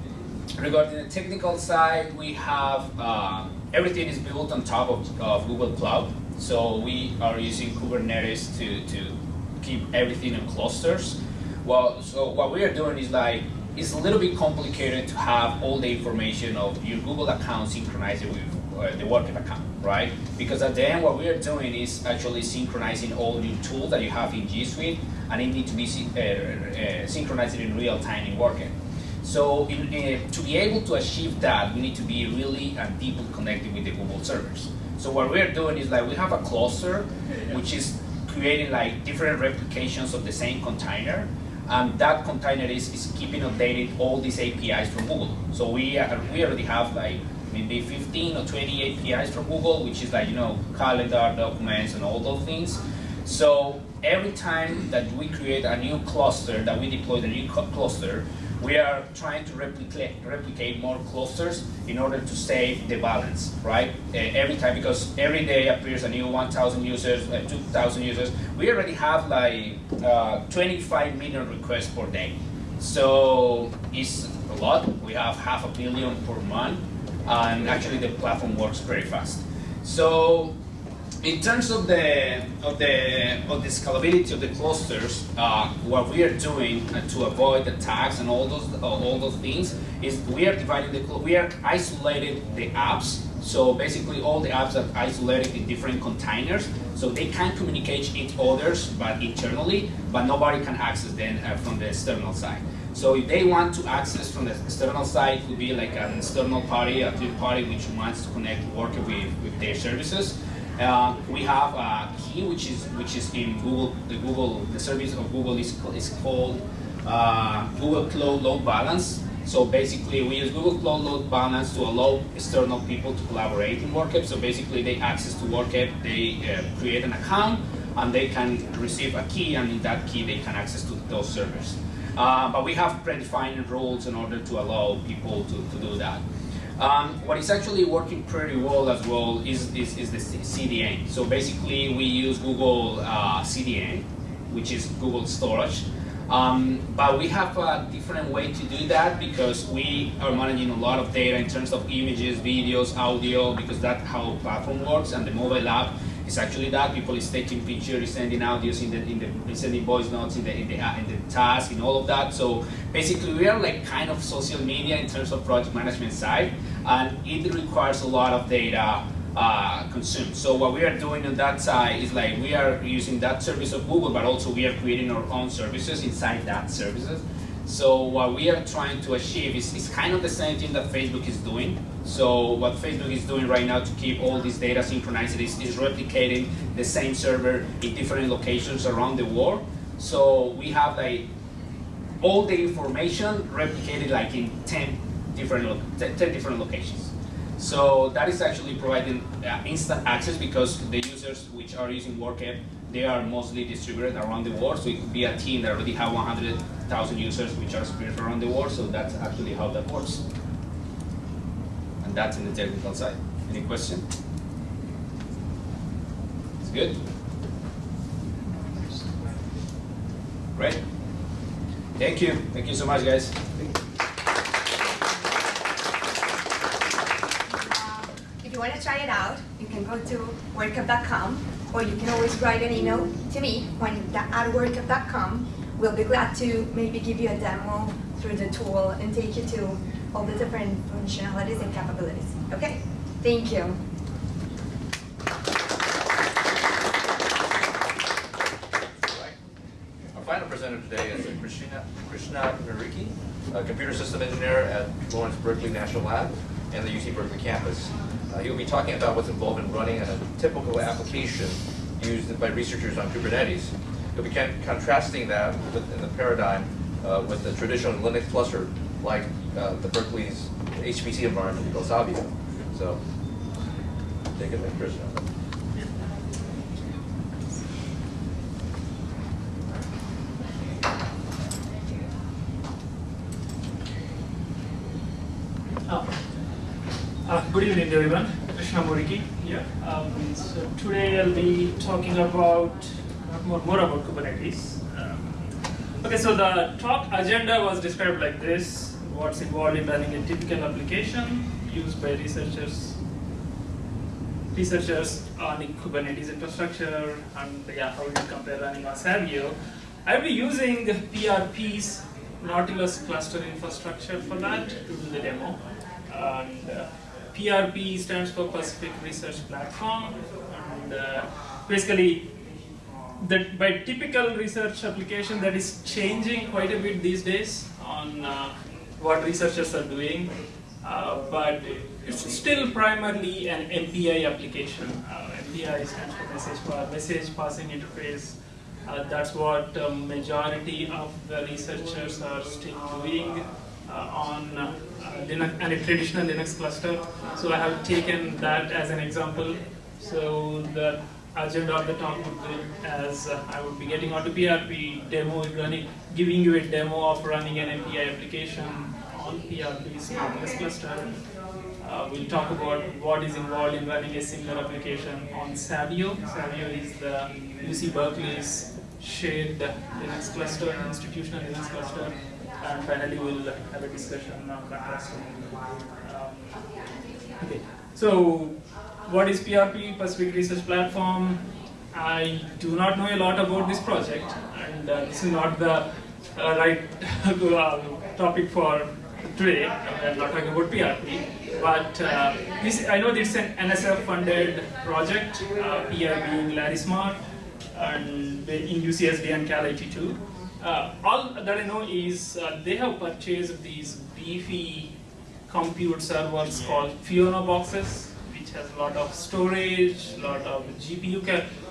regarding the technical side, we have um, everything is built on top of, of Google Cloud. So we are using Kubernetes to, to keep everything in clusters. Well, so what we are doing is like, it's a little bit complicated to have all the information of your Google account synchronized with uh, the Workep account, right? Because at the end, what we are doing is actually synchronizing all your tools that you have in G Suite, and it needs to be uh, uh, synchronized in real time in Workep. So in, uh, to be able to achieve that, we need to be really and deeply connected with the Google servers. So what we're doing is like we have a cluster, which is creating like different replications of the same container, and that container is, is keeping updated all these APIs from Google. So we are, we already have like maybe 15 or 20 APIs from Google, which is like you know calendar, documents, and all those things. So every time that we create a new cluster, that we deploy the new cluster, we are trying to replicate, replicate more clusters in order to save the balance, right? Uh, every time, because every day appears a new 1,000 users, uh, 2,000 users. We already have like uh, 25 million requests per day. So it's a lot. We have half a billion per month, and actually the platform works very fast. So in terms of the of the of the scalability of the clusters, uh, what we are doing uh, to avoid attacks and all those uh, all those things is we are dividing the we are isolated the apps. So basically, all the apps are isolated in different containers, so they can communicate each others, but internally, but nobody can access them uh, from the external side. So if they want to access from the external side, it would be like an external party, a third party which wants to connect work with, with their services. Uh, we have a key which is which is in Google. The Google the service of Google is is called uh, Google Cloud Load Balance. So basically, we use Google Cloud Load Balance to allow external people to collaborate in Workep. So basically, they access to Workep, they uh, create an account, and they can receive a key, and in that key, they can access to those servers. Uh, but we have predefined rules in order to allow people to, to do that. Um, what is actually working pretty well as well is, is, is the CDN. So basically we use Google uh, CDN, which is Google Storage. Um, but we have a different way to do that because we are managing a lot of data in terms of images, videos, audio, because that's how platform works and the mobile app is actually that. People is taking pictures, sending audios in the, in the sending voice notes in the, in the, in the task and all of that. So basically we are like kind of social media in terms of project management side and it requires a lot of data uh, consumed. So what we are doing on that side is like we are using that service of Google, but also we are creating our own services inside that services. So what we are trying to achieve is, is kind of the same thing that Facebook is doing. So what Facebook is doing right now to keep all this data synchronized is, is replicating the same server in different locations around the world. So we have like all the information replicated like in 10 different, 10 different locations. So that is actually providing uh, instant access because the users which are using Workep, they are mostly distributed around the world. So it could be a team that already have 100,000 users which are spread around the world. So that's actually how that works. And that's in the technical side. Any question? It's good. Great. Thank you. Thank you so much, guys. If you want to try it out, you can go to workep.com or you can always write an email to me when at workep.com. We'll be glad to maybe give you a demo through the tool and take you to all the different functionalities and capabilities. Okay? Thank you. Our final presenter today is Krishna, Krishna a computer system engineer at Lawrence Berkeley National Lab and the UC Berkeley campus. Uh, he'll be talking about what's involved in running a typical application used by researchers on Kubernetes. He'll be contrasting that with, in the paradigm uh, with the traditional Linux cluster like uh, the Berkeley's HPC environment, Go Savio. So, take it away, Krishna. Oh. Uh, good evening, everyone. Krishna Muriki here. Um, so today I'll be talking about more, more about Kubernetes. Um, okay, so the talk agenda was described like this: what's involved in running a typical application used by researchers researchers on the Kubernetes infrastructure, and yeah, how you compare running on Savio? I'll be using PRP's Nautilus cluster infrastructure for that to do the demo. And uh, PRP stands for Pacific Research Platform, and uh, basically, that by typical research application that is changing quite a bit these days on uh, what researchers are doing, uh, but it's still primarily an MPI application. Uh, MPI stands for message, pa- message passing interface. Uh, that's what uh, majority of the researchers are still doing on uh, Linux and a traditional Linux cluster. So I have taken that as an example. So the agenda of the talk would be as uh, I would be getting onto PRP demo, running, giving you a demo of running an MPI application on PRP's Nautilus cluster. Uh, we'll talk about what is involved in running a similar application on Savio. Savio is the UC Berkeley's shared Linux cluster, institutional Linux cluster. And finally, we'll have a discussion on. Um, okay, so what is PRP, Pacific Research Platform? I do not know a lot about this project, and uh, this is not the uh, right um, topic for today. I'm not talking about PRP, but uh, this, I know this is an NSF-funded project, uh, PI being Larry Smarr, and in UCSD and Calit2. Uh, all that I know is uh, they have purchased these beefy compute servers called Fiona boxes, which has a lot of storage, a lot of GPU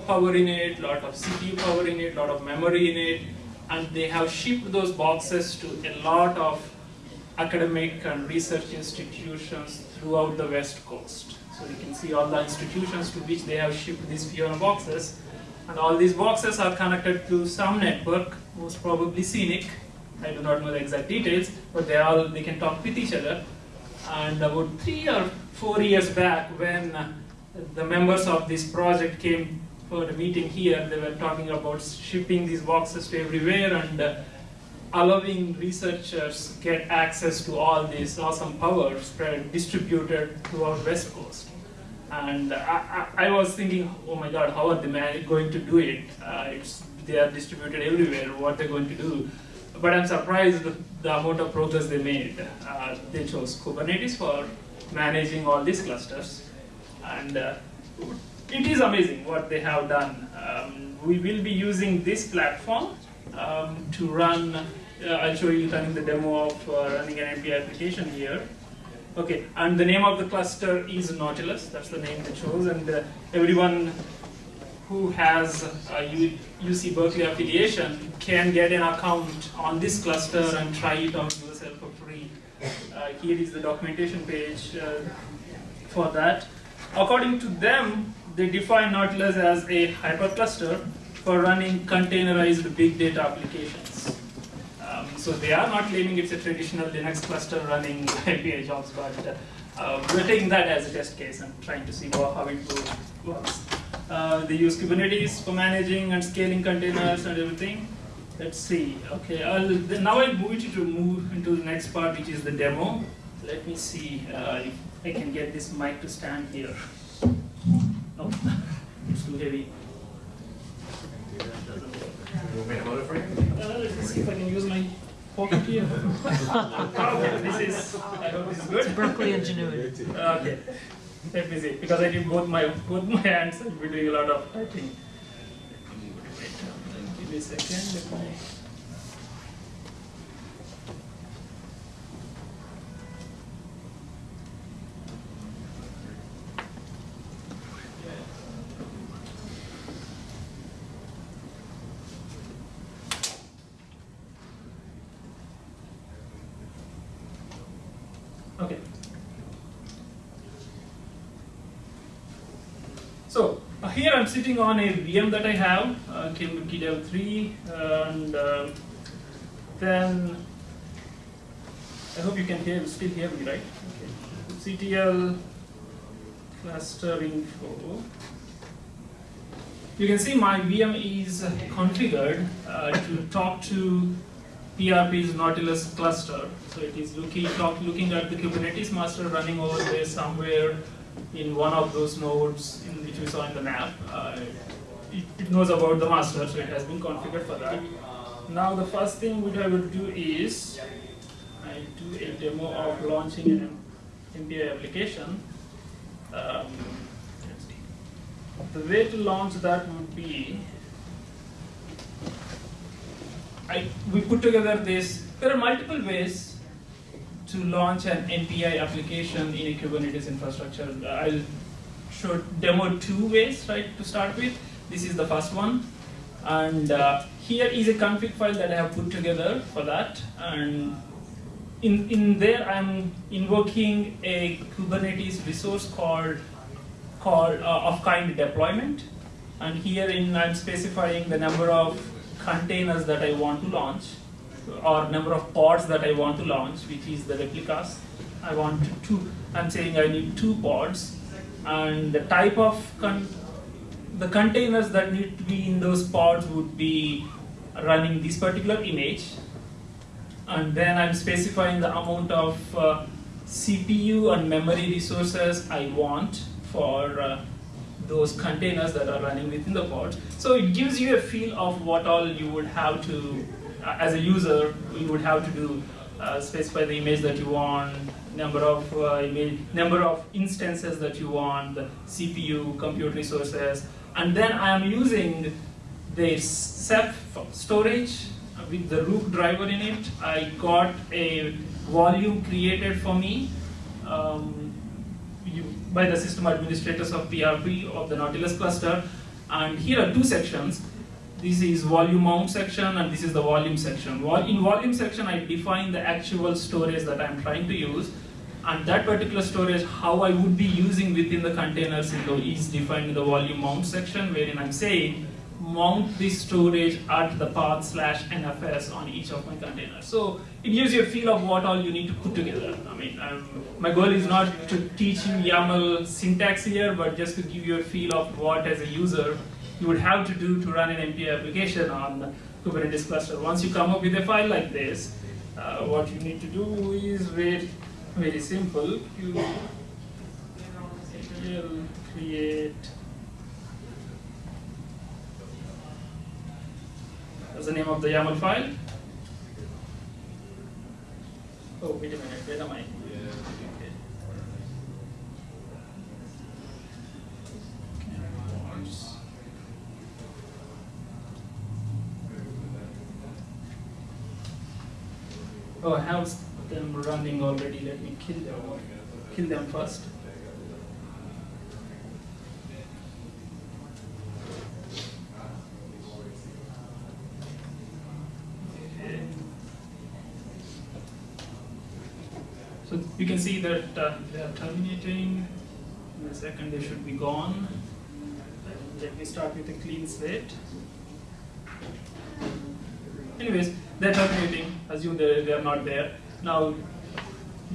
power in it, a lot of CPU power in it, a lot of memory in it, and they have shipped those boxes to a lot of academic and research institutions throughout the West Coast. So you can see all the institutions to which they have shipped these Fiona boxes. And all these boxes are connected to some network, most probably CENIC. I do not know the exact details, but they all they can talk with each other. And about three or four years back, when the members of this project came for a meeting here, they were talking about shipping these boxes to everywhere and uh, allowing researchers get access to all these awesome power spread distributed throughout West Coast. And I, I, I was thinking, oh my God, how are the man- going to do it? Uh, it's, they are distributed everywhere. What they're going to do? But I'm surprised the amount of progress they made. Uh, they chose Kubernetes for managing all these clusters, and uh, it is amazing what they have done. Um, we will be using this platform um, to run. Uh, I'll show you running the demo of uh, running an MPI application here. Okay, and the name of the cluster is Nautilus. That's the name they chose, and uh, everyone who has a U- UC Berkeley affiliation can get an account on this cluster and try it out yourself for free. Uh, here is the documentation page. Uh, for that. According to them, they define Nautilus as a hypercluster for running containerized big data applications. So they are not claiming it's a traditional Linux cluster running MPI jobs, but uh, we're taking that as a test case and trying to see how it works. Uh, they use Kubernetes for managing and scaling containers and everything. Let's see. Okay, I'll, then now I'll move you to move into the next part, which is the demo. Let me see uh, if I can get this mic to stand here. No, it's too heavy. You want me to hold it for you? Uh, let me see if I can use my. Okay, this is. I hope this is good. Berkeley ingenuity. Okay. Let me see, because I did both my both my hands, I'll be doing a lot of typing. Give me a second. Let me. Okay. So uh, here I'm sitting on a VM that I have, uh, GDev 3, and um, then I hope you can hear, still hear me, right? Okay. CTL cluster info. You can see my VM is configured uh, to talk to PRP's Nautilus cluster. So it is looking, talk, looking at the Kubernetes master running over there somewhere in one of those nodes in which we saw in the map. Uh, it, it knows about the master, so it has been configured for that. Now the first thing which I will do is I do a demo of launching an MPI application. Um, the way to launch that would be I, we put together this. There are multiple ways to launch an MPI application in a Kubernetes infrastructure. I'll show demo two ways, right, to start with. This is the first one. And uh, here is a config file that I have put together for that. And in, in there, I'm invoking a Kubernetes resource called, called uh, of kind deployment. And herein, I'm specifying the number of containers that I want to launch, or number of pods that I want to launch, which is the replicas. I want two, I'm saying I need two pods, and the type of, the containers that need to be in those pods would be running this particular image, and then I'm specifying the amount of uh, CPU and memory resources I want for uh, those containers that are running within the pod. So it gives you a feel of what all you would have to, uh, as a user, you would have to do. Uh, specify the image that you want, number of uh, image, number of instances that you want, the CPU, compute resources, and then I am using the Ceph storage with the Rook driver in it. I got a volume created for me. Um, you, by the system administrators of PRP of the Nautilus cluster. And here are two sections. This is volume mount section and this is the volume section. In volume section, I define the actual storage that I'm trying to use. And that particular storage, how I would be using within the containers in is defined in the volume mount section, wherein I'm saying mount this storage at the path slash NFS on each of my containers. So it gives you a feel of what all you need to put together. I mean, um, my goal is not to teach you YAML syntax here, but just to give you a feel of what as a user you would have to do to run an MPI application on the Kubernetes cluster. Once you come up with a file like this, uh, what you need to do is very, very simple. You will create That's the name of the YAML file. Oh, wait a minute, where am I? Okay. Oh, I have them running already. Let me kill them. Kill them first. So you can see that uh, they are terminating. In a second, they should be gone. Let me start with a clean slate. Anyways, they're terminating, assume they, they are not there. Now,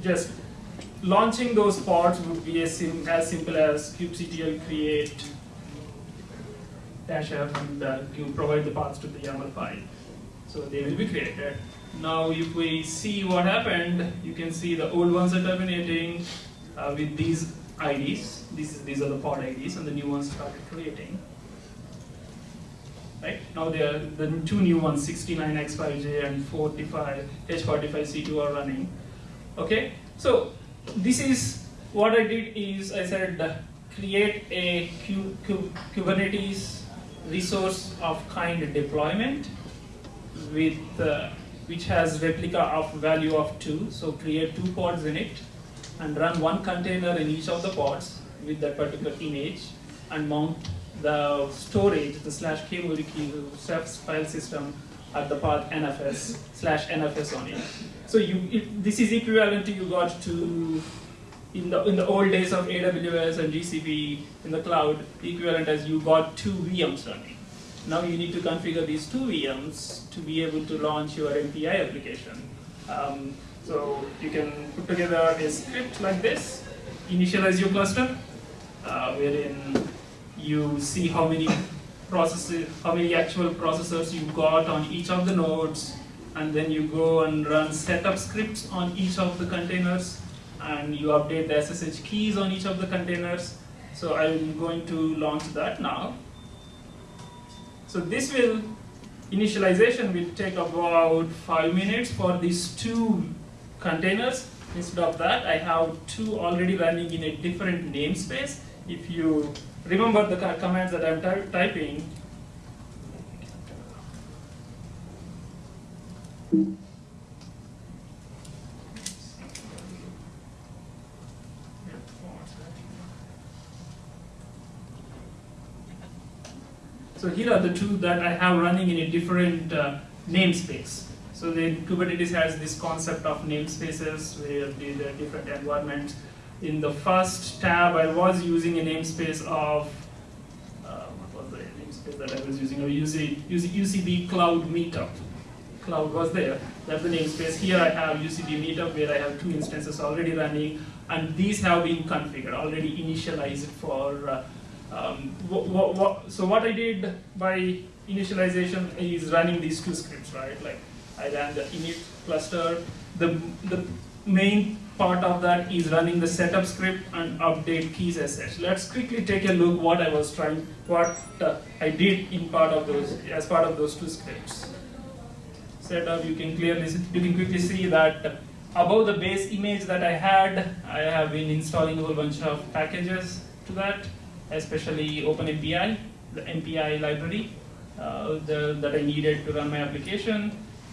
just launching those pods would be as, sim as simple as kubectl create dash f and uh, you provide the paths to the YAML file. So they will be created. Now if we see what happened, you can see the old ones are terminating uh, with these IDs. These, these are the pod IDs and the new ones started creating. Right? Now are, the two new ones, 69X5J and 45, H45C2 are running. Okay, so this is what I did is I said uh, create a Q, Q, Kubernetes resource of kind deployment with uh, which has replica of value of two. So create two pods in it and run one container in each of the pods with that particular image and mount the storage, the slash kmuriki file system at the path nfs slash nfs on it. So you, it, this is equivalent to you got to in the in the old days of AWS and GCP in the cloud, equivalent as you got two VMs running. Now you need to configure these two VMs to be able to launch your MPI application. Um, so you can put together a script like this, initialize your cluster, uh, wherein you see how many processes, how many actual processors you got on each of the nodes, and then you go and run setup scripts on each of the containers, and you update the SSH keys on each of the containers. So I'm going to launch that now. So this will, initialization will take about five minutes for these two containers. Instead of that, I have two already running in a different namespace. If you remember the commands that I'm ty typing, So here are the two that I have running in a different uh, namespace. So the Kubernetes has this concept of namespaces where the, the different environments. In the first tab, I was using a namespace of, uh, what was the namespace that I was using? I was using UCB Cloud Meetup. Cloud was there. That's the namespace. Here I have UCB Meetup where I have two instances already running, and these have been configured, already initialized for uh, um, so what I did by initialization is running these two scripts, right? Like I ran the init cluster. The, the main part of that is running the setup script and update keys as such. Let's quickly take a look what I was trying, what uh, I did in part of those, as part of those two scripts. Setup, you can clearly, see, you can quickly see that above the base image that I had, I have been installing a whole bunch of packages to that especially OpenMPI, the MPI library uh, the, that I needed to run my application.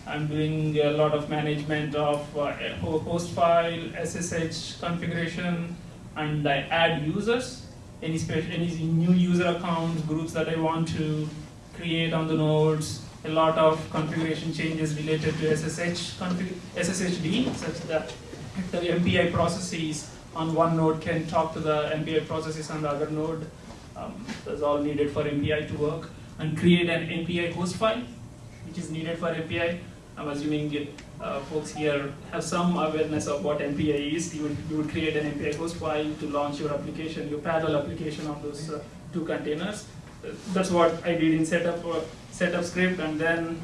I'm doing a lot of management of uh, host file, SSH configuration, and I add users, any, special, any new user accounts, groups that I want to create on the nodes, a lot of configuration changes related to SSH SSHD, such that the MPI processes on one node can talk to the MPI processes on the other node. Um, that's all needed for MPI to work. And create an MPI host file, which is needed for MPI. I'm assuming uh, folks here have some awareness of what MPI is. You would, you would create an MPI host file to launch your application, your parallel application on those uh, two containers. That's what I did in setup, uh, setup script and then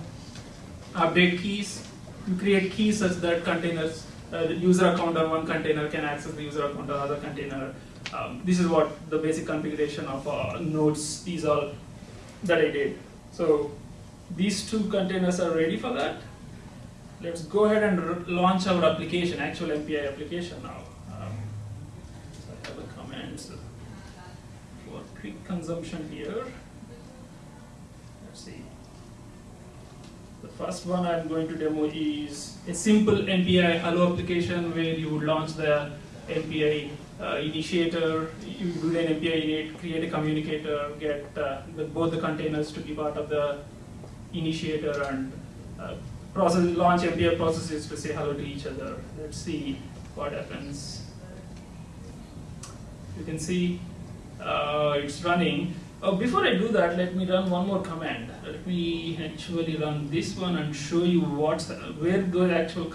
update keys. You create keys such that containers uh, the user account on one container can access the user account on another container. Um, this is what the basic configuration of uh, nodes, these are that I did. So these two containers are ready for that. Let's go ahead and launch our application, actual MPI application now. Um, so I have the commands for quick consumption here. Let's see. The first one I'm going to demo is a simple MPI Hello application where you would launch the MPI uh, initiator, you do an MPI init, create a communicator, get uh, the, both the containers to be part of the initiator and uh, process, launch MPI processes to say hello to each other. Let's see what happens. You can see uh, it's running. Uh, before I do that, let me run one more command. Let me actually run this one and show you what's where the actual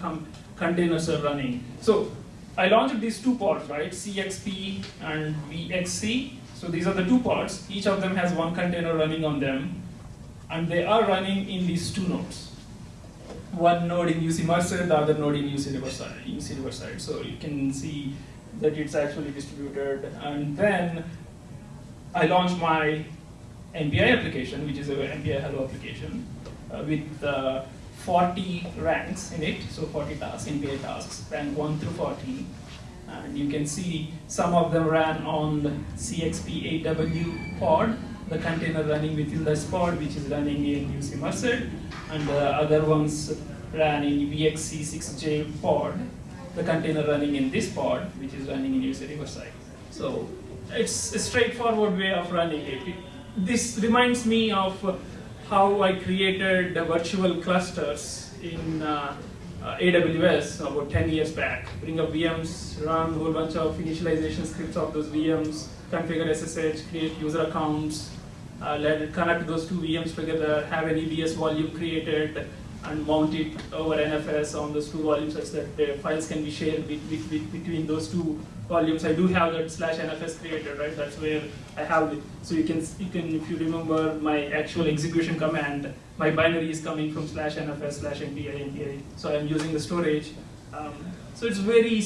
containers are running. So I launched these two pods, right? CXP and VXC. So these are the two pods. Each of them has one container running on them, and they are running in these two nodes. One node in UC Merced, the other node in UC Riverside. UC Riverside. So you can see that it's actually distributed. And then I launched my MPI application, which is a MPI Hello application, uh, with uh, 40 ranks in it, so 40 tasks, MPI tasks, rank 1 through 14. And you can see some of them ran on the CXP8W pod, the container running within the pod, which is running in UC Merced, and the other ones ran in VXC6J pod, the container running in this pod, which is running in UC Riverside. So it's a straightforward way of running it. it this reminds me of how I created the virtual clusters in uh, uh, AWS about 10 years back. Bring up VMs, run a whole bunch of initialization scripts of those VMs, configure SSH, create user accounts, uh, let it connect those two VMs together, have an EBS volume created, and mount it over NFS on those two volumes such that the files can be shared be, be, be, between those two volumes. I do have that slash NFS created, right? That's where I have it. So you can, you can, if you remember my actual execution command, my binary is coming from slash NFS slash MPI MPI. So I'm using the storage. Um, so it's very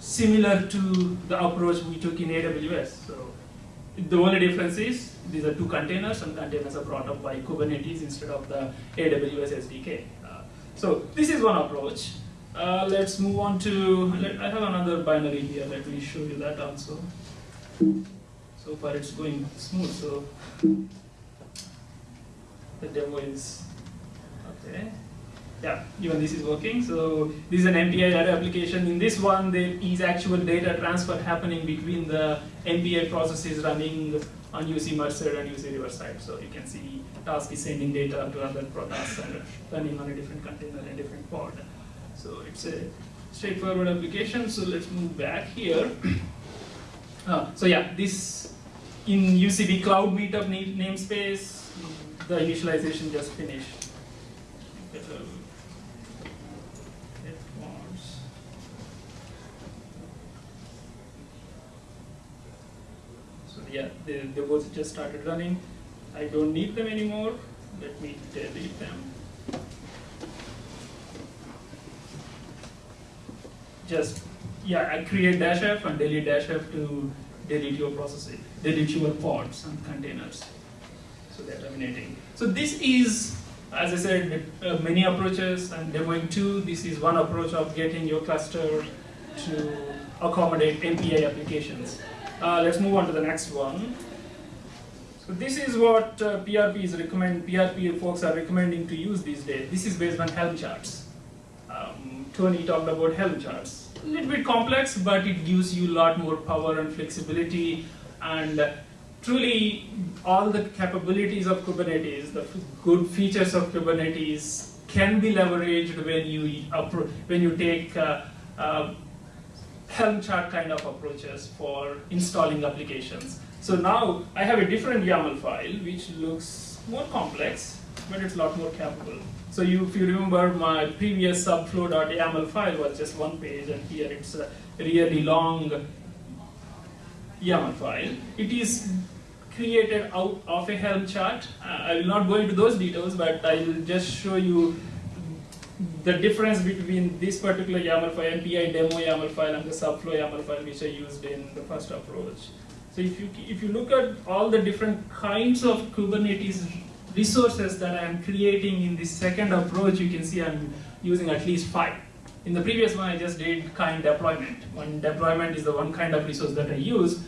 similar to the approach we took in AWS. So the only difference is these are two containers, some containers are brought up by Kubernetes instead of the AWS SDK. Uh, so this is one approach. Uh, let's move on to, let, I have another binary here, let me show you that also. So far it's going smooth, so the demo is, okay. Yeah, even this is working. So this is an MPI data application. In this one, there is actual data transfer happening between the MPI processes running on UC Merced and UC Riverside. So you can see task is sending data to other tasks and running on a different container and different pod. So it's a straightforward application. So let's move back here. Uh, so yeah, this in UCB Cloud Meetup namespace, the initialization just finished. So yeah, the, the just started running. I don't need them anymore. Let me delete them. Just, yeah, I create dash f and delete dash f to delete your processes, delete your pods and containers. So they're terminating. So this is, as I said, uh, many approaches. I'm demoing two. This is one approach of getting your cluster to accommodate MPI applications. Uh, let's move on to the next one. So this is what uh, PRP is recommend. PRP folks are recommending to use these days. This is based on Helm charts. Um, Tony talked about Helm charts. A little bit complex, but it gives you a lot more power and flexibility. And truly, all the capabilities of Kubernetes, the good features of Kubernetes, can be leveraged when you when you take uh, uh, Helm chart kind of approaches for installing applications. So now I have a different YAML file which looks more complex, but it's a lot more capable. So you, if you remember my previous subflow.yaml file was just one page and here it's a really long YAML file. It is created out of a Helm chart. I will not go into those details, but I will just show you the difference between this particular YAML file, MPI demo YAML file, and the subflow YAML file which I used in the first approach. So if you, if you look at all the different kinds of Kubernetes resources that I'm creating in this second approach, you can see I'm using at least five. In the previous one, I just did kind deployment. One deployment is the one kind of resource that I use.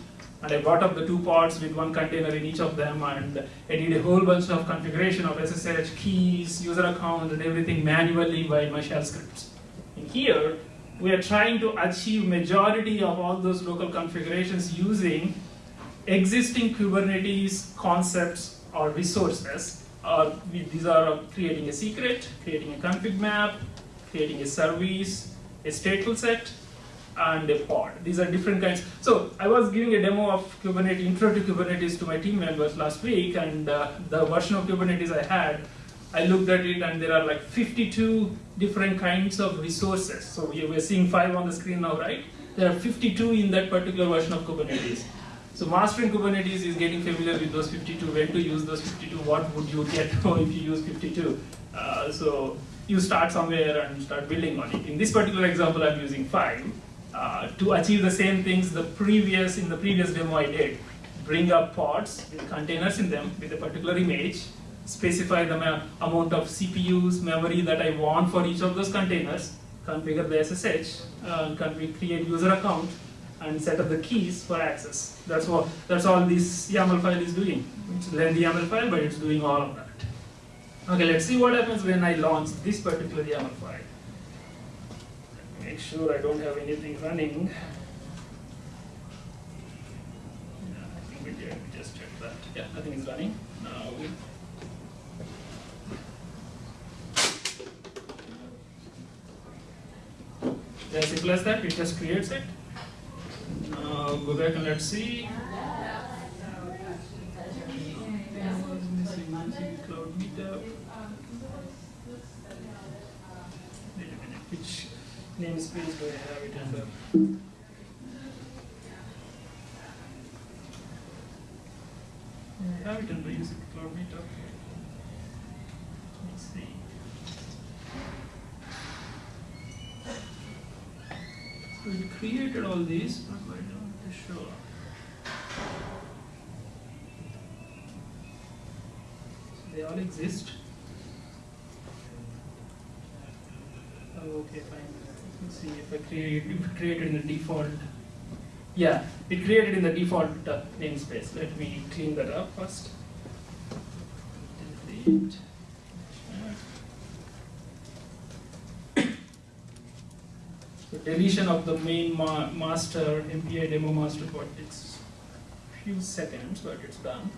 And I brought up the two pods with one container in each of them, and I did a whole bunch of configuration of SSH keys, user account, and everything manually by my shell scripts. In here, we are trying to achieve majority of all those local configurations using existing Kubernetes concepts or resources. Uh, these are creating a secret, creating a config map, creating a service, a stateful set, and a pod. These are different kinds. So I was giving a demo of Kubernetes, intro to Kubernetes to my team members last week, and uh, the version of Kubernetes I had, I looked at it, and there are like 52 different kinds of resources. So we- we're seeing five on the screen now, right? There are 52 in that particular version of Kubernetes. So mastering Kubernetes is getting familiar with those 52, when to use those 52, what would you get if you use 52. Uh, so you start somewhere and start building on it. In this particular example, I'm using five. Uh, to achieve the same things the previous, in the previous demo I did, bring up pods with containers in them with a particular image, specify the amount of CPUs, memory that I want for each of those containers, configure the SSH, uh, config- create user account, and set up the keys for access. That's what that's all this YAML file is doing. It's lengthy YAML file, but it's doing all of that. Okay, let's see what happens when I launch this particular YAML file. Make sure I don't have anything running. Yeah, I think we did. We just checked that. Yeah, nothing is running. Now as simple as that, it just creates it. Now go back and let's see. Cloud meetup. Wait a minute, which namespace do I have it under? I have it under meetup. Let's see. So it created all these, but why don't they show up? So they all exist. Oh, okay, fine. Let's see if I create, if I create in the default. Yeah, it created in the default uh, namespace. Let me clean that up first. Delete. So deletion of the main ma master MPI demo master code takes few seconds, but it's done.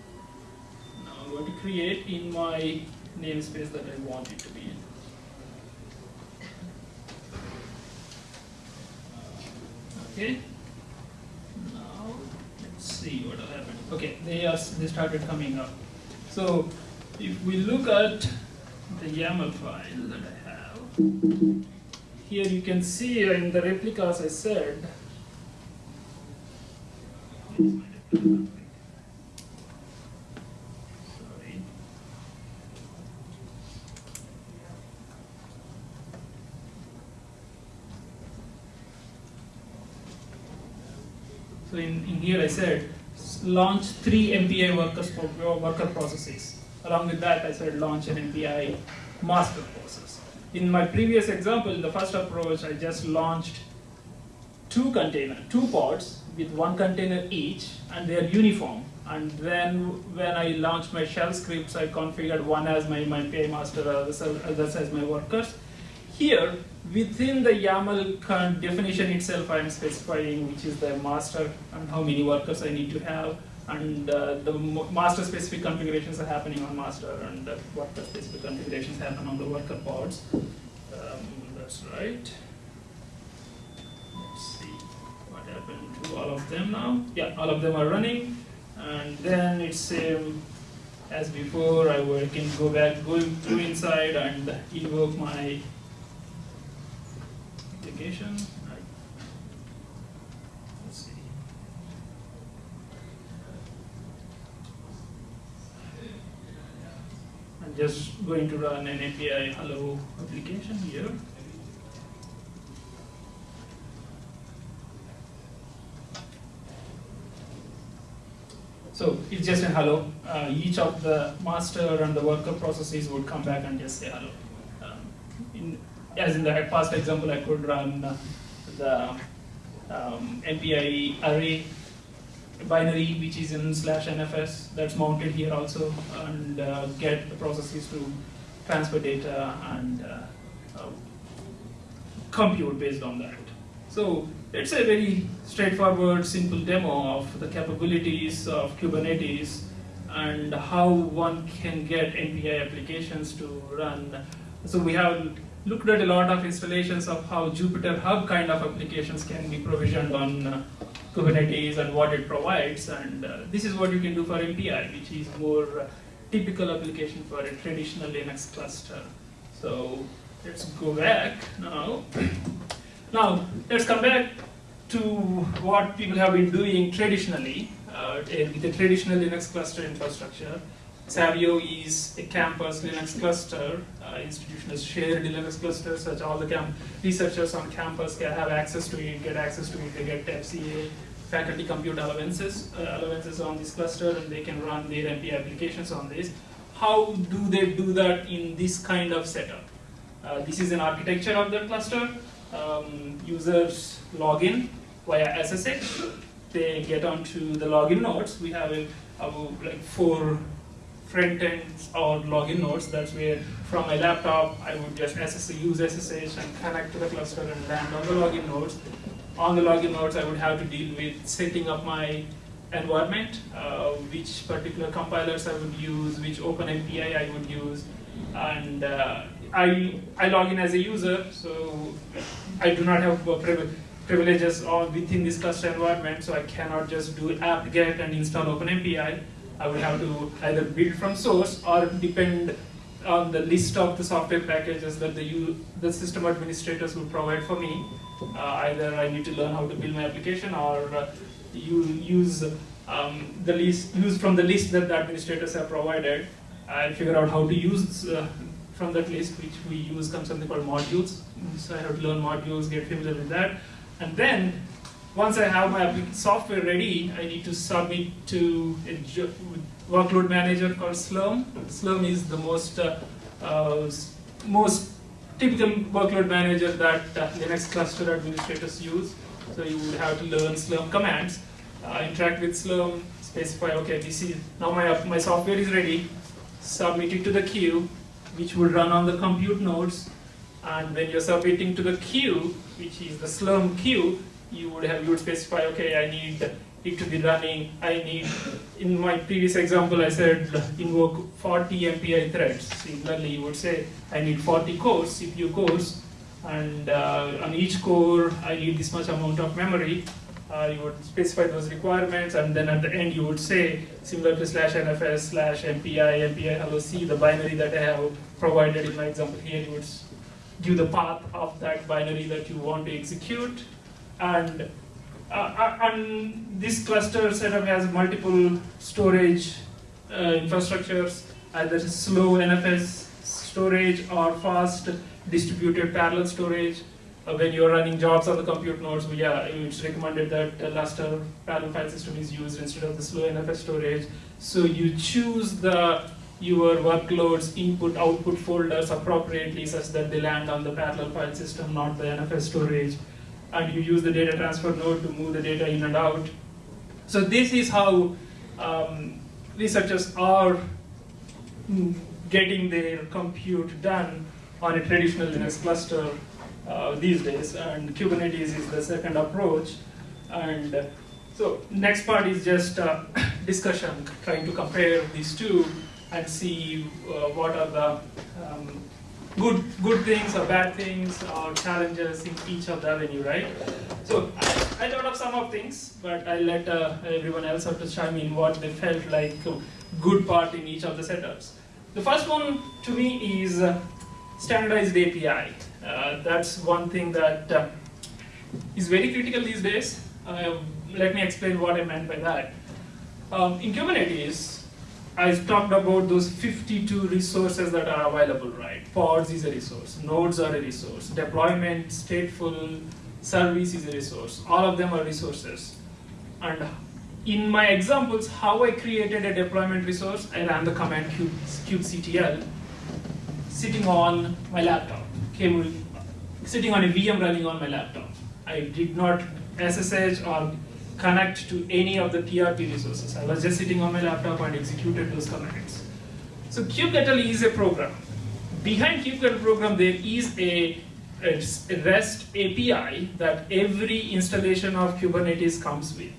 Now I'm going to create in my namespace that I want it to be in. Okay. Now let's see what will happen. Okay, they are they started coming up. So if we look at the YAML file that I have, here you can see in the replicas I said. Sorry. So in, in here I said launch three MPI workers for worker processes. Along with that I said launch an MPI master process. In my previous example, in the first approach, I just launched two container, two pods with one container each, and they are uniform. And then when I launched my shell scripts, I configured one as my, my PI master, others as my workers. Here, within the YAML definition itself, I am specifying which is the master and how many workers I need to have, and uh, the master specific configurations are happening on master, and the worker specific configurations happen on the worker pods. Um, that's right. Let's see what happened to all of them now. Yeah, all of them are running, and then it's same as before. I can go back, go go inside, and invoke my application. I- Let's see. I'm just going to run an MPI hello application here. So it's just a hello. Uh, each of the master and the worker processes would come back and just say hello. Um, in, as in the past example, I could run uh, the um, MPI array binary, which is in slash NFS, that's mounted here also, and uh, get the processes to transfer data and uh, uh, compute based on that. So it's a very straightforward, simple demo of the capabilities of Kubernetes and how one can get MPI applications to run. So we have looked at a lot of installations of how Jupyter Hub kind of applications can be provisioned on uh, Kubernetes and what it provides. And uh, this is what you can do for MPI, which is more uh, typical application for a traditional Linux cluster. So let's go back now. Now, let's come back to what people have been doing traditionally uh, with a traditional Linux cluster infrastructure. Savio is a campus Linux cluster, uh, institutional shared Linux cluster, such all the researchers on campus can have access to it, get access to it, they get FCA, faculty compute allowances, uh, allowances on this cluster, and they can run their MPI applications on this. How do they do that in this kind of setup? Uh, this is an architecture of the cluster. Um, users log in via SSH. They get onto the login nodes. We have a, about like four front ends or login nodes. That's where from my laptop I would just SSH, use SSH and connect to the cluster and land on the login nodes. On the login nodes, I would have to deal with setting up my environment, uh, which particular compilers I would use, which OpenMPI I would use, and uh, I, I log in as a user, so I do not have privileges within this cluster environment, so I cannot just do apt-get and install OpenMPI. I would have to either build from source or depend on the list of the software packages that the, the system administrators will provide for me. Uh, either I need to learn how to build my application or uh, you use um, the list, use from the list that the administrators have provided and figure out how to use uh, from that list, which we use comes something called modules. So I have to learn modules, get familiar with that. And then once I have my software ready, I need to submit to a workload manager called Slurm. Slurm is the most uh, uh, most typical workload manager that uh, Linux cluster administrators use. So you would have to learn Slurm commands, uh, interact with Slurm, specify, okay, this is, now my, my software is ready, submit it to the queue, which will run on the compute nodes. And when you're submitting to the queue, which is the Slurm queue, you would have you would specify, okay, I need it to be running. I need, in my previous example, I said invoke 40 MPI threads. Similarly, you would say I need 40 cores, CPU cores, and uh, on each core I need this much amount of memory. Uh, you would specify those requirements, and then at the end you would say similar to slash nfs slash mpi mpi hello c, the binary that I have provided in my example here. You would give the path of that binary that you want to execute, and uh, uh, and this cluster setup has multiple storage uh, infrastructures, either slow NFS storage or fast distributed parallel storage. Uh, when you're running jobs on the compute nodes, well, yeah, it's recommended that the Lustre parallel file system is used instead of the slow NFS storage. So you choose the your workloads input output folders appropriately such that they land on the parallel file system, not the NFS storage and you use the data transfer node to move the data in and out. So this is how um, researchers are getting their compute done on a traditional Linux cluster uh, these days, and Kubernetes is the second approach. And uh, so next part is just uh, discussion, trying to compare these two and see uh, what are the um, good good things or bad things or challenges in each of the avenue, right? So I, I thought of some of things, but I let uh, everyone else have to chime in what they felt like good part in each of the setups. The first one to me is uh, standardized API. Uh, that's one thing that uh, is very critical these days. Uh, let me explain what I meant by that. Um, in Kubernetes, I talked about those 52 resources that are available, right? Pods is a resource, nodes are a resource, deployment, stateful, service is a resource. All of them are resources. And in my examples, how I created a deployment resource, I ran the command kube, kubectl sitting on my laptop, came, sitting on a VM running on my laptop. I did not SSH or connect to any of the PRP resources. I was just sitting on my laptop and executed those commands. So kubectl is a program. Behind kubectl program, there is a, a REST API that every installation of Kubernetes comes with.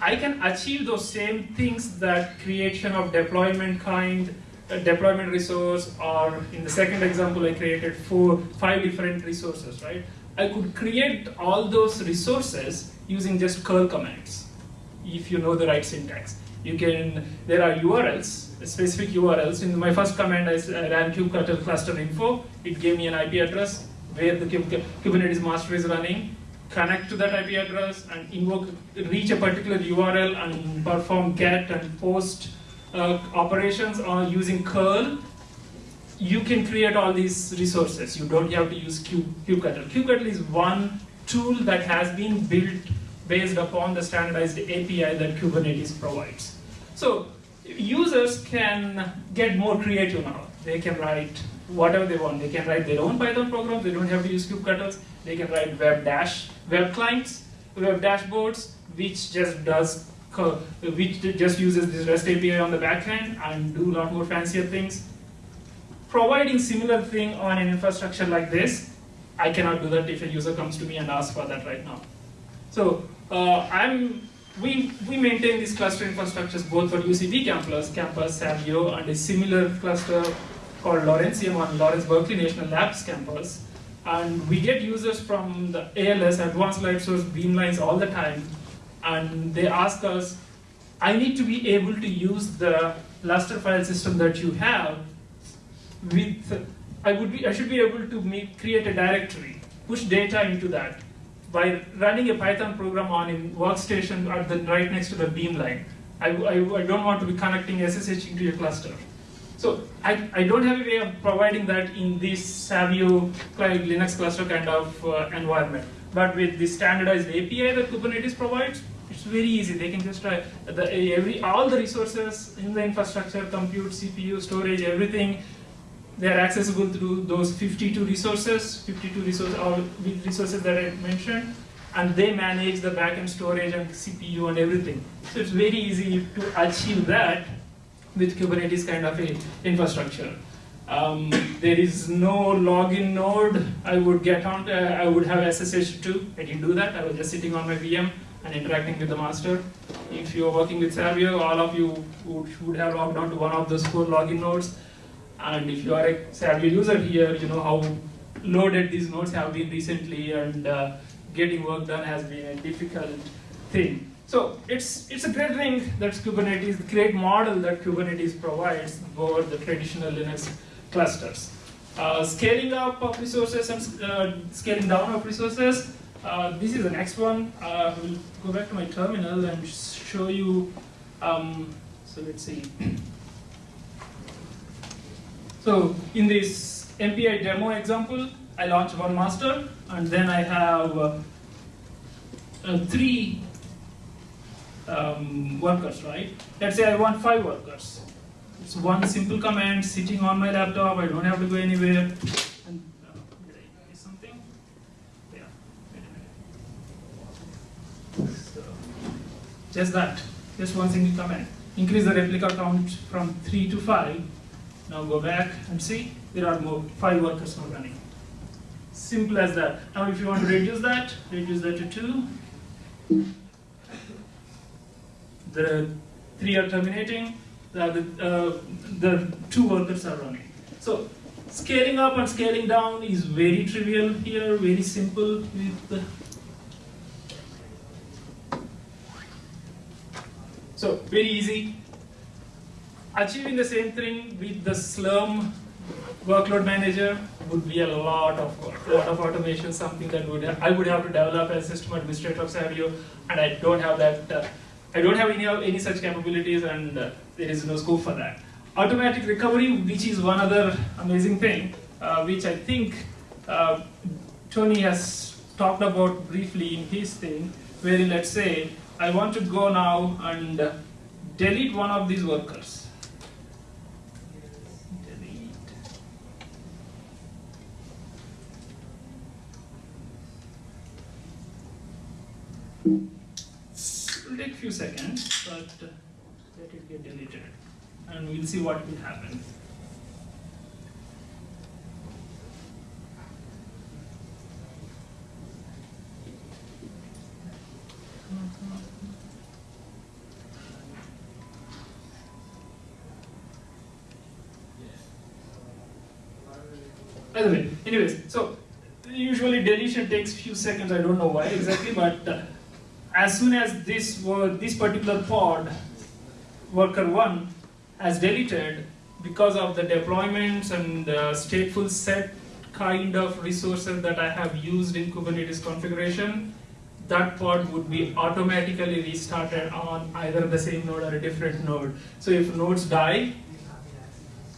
I can achieve those same things that creation of deployment kind a deployment resource, or in the second example, I created four, five different resources, right? I could create all those resources using just curl commands, if you know the right syntax. You can, there are URLs, specific URLs. In my first command, I ran kubectl cluster info. It gave me an IP address where the Kubernetes master is running connect to that IP address and invoke, reach a particular URL and perform get and post uh, operations on using curl, you can create all these resources. You don't have to use kubectl. kubectl is one tool that has been built based upon the standardized API that Kubernetes provides. So users can get more creative now. They can write whatever they want. They can write their own Python programs. They don't have to use kubectls. They can write web dash web clients, web dashboards, which just does which just uses this REST API on the back end and do a lot more fancier things. Providing similar thing on an infrastructure like this, I cannot do that if a user comes to me and asks for that right now. So uh, I'm we we maintain these cluster infrastructures both for UCB campus, campus Savio, and a similar cluster called Lawrencium on Lawrence Berkeley National Labs campus. And we get users from the ALS, Advanced Light Source Beamlines all the time, and they ask us, I need to be able to use the Lustre file system that you have with, I would be, I should be able to make, create a directory, push data into that by running a Python program on a workstation at the, right next to the beamline. I, I, I don't want to be connecting SSH into your cluster. So I, I don't have a way of providing that in this Savio Linux cluster kind of uh, environment. But with the standardized API that Kubernetes provides, it's very easy. They can just try the, every all the resources in the infrastructure, compute, CPU, storage, everything. They are accessible through those 52 resources, 52 resources, all resources that I mentioned, and they manage the backend storage and CPU and everything. So it's very easy to achieve that with Kubernetes kind of a infrastructure. Um, there is no login node. I would get on. Uh, I would have SSH too. I didn't do that. I was just sitting on my VM and interacting with the master. If you're working with Savio, all of you would, would have logged on to one of those four login nodes. And if you are a Savio user here, you know how loaded these nodes have been recently, and uh, getting work done has been a difficult thing. So it's, it's a great thing that Kubernetes, the great model that Kubernetes provides for the traditional Linux clusters. Uh, scaling up of resources and uh, scaling down of resources. Uh, this is the next one. I will go back to my terminal and show you. Um, so let's see. So in this MPI demo example, I launch one master, and then I have uh, uh, three um, workers, right? Let's say I want five workers. It's one simple command sitting on my laptop. I don't have to go anywhere. Uh, just that. Just one single command. Increase the replica count from three to five. Now go back and see there are more five workers now running. Simple as that. Now if you want to reduce that, reduce that to two the three are terminating, the, uh, the two workers are running. So scaling up and scaling down is very trivial here, very simple So very easy. Achieving the same thing with the Slurm workload manager would be a lot of lot of automation, something that would I would have to develop as system administrator of Savio, and I don't have that uh, I don't have any, any such capabilities and uh, there is no scope for that. Automatic recovery, which is one other amazing thing, uh, which I think uh, Tony has talked about briefly in his thing, where let's say I want to go now and delete one of these workers. Delete will take a few seconds, but uh, let it get deleted. And we'll see what will happen. by the way, anyways, so usually deletion takes few seconds. I don't know why exactly, but uh, as soon as this this particular pod, worker one, has deleted because of the deployments and uh, stateful set kind of resources that I have used in Kubernetes configuration, that pod would be automatically restarted on either the same node or a different node. So if nodes die,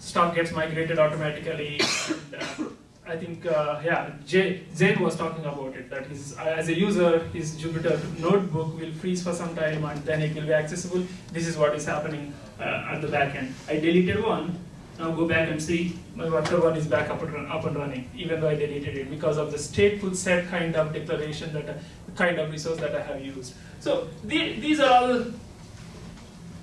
stuff gets migrated automatically. and, uh, I think, uh, yeah, Jay, was talking about it, that his, uh, as a user, his Jupyter notebook will freeze for some time and then it will be accessible. This is what is happening uh, at the back end. I deleted one, now go back and see my worker one is back up and, run, up and running, even though I deleted it because of the stateful set kind of declaration that, I, kind of resource that I have used. So the, these are all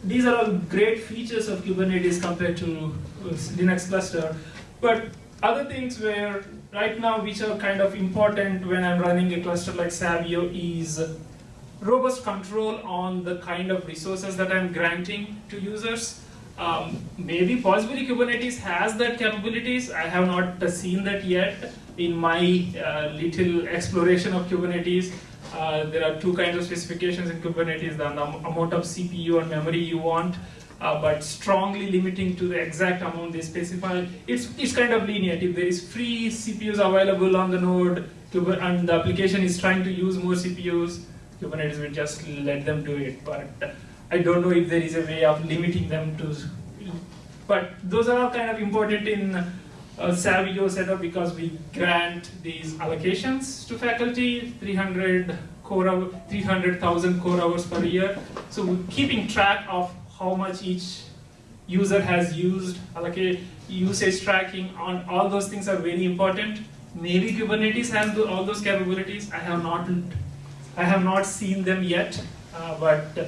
these are all great features of Kubernetes compared to uh, Linux cluster. But other things where right now which are kind of important when I'm running a cluster like Savio is robust control on the kind of resources that I'm granting to users. Um, maybe possibly Kubernetes has that capabilities. I have not uh, seen that yet in my uh, little exploration of Kubernetes. Uh, there are two kinds of specifications in Kubernetes, the amount of CPU and memory you want, uh, but strongly limiting to the exact amount they specify. It's, it's kind of lenient. If there is free CPUs available on the node Kuber- and the application is trying to use more CPUs, Kubernetes will just let them do it. But I don't know if there is a way of limiting them to. But those are all kind of important in uh, Savio setup because we grant these allocations to faculty, 300 core 300,000 core hours per year. So we're keeping track of how much each user has used, allocate usage tracking on all those things are very important. Maybe Kubernetes has all those capabilities. I have not, I have not seen them yet, uh, but uh,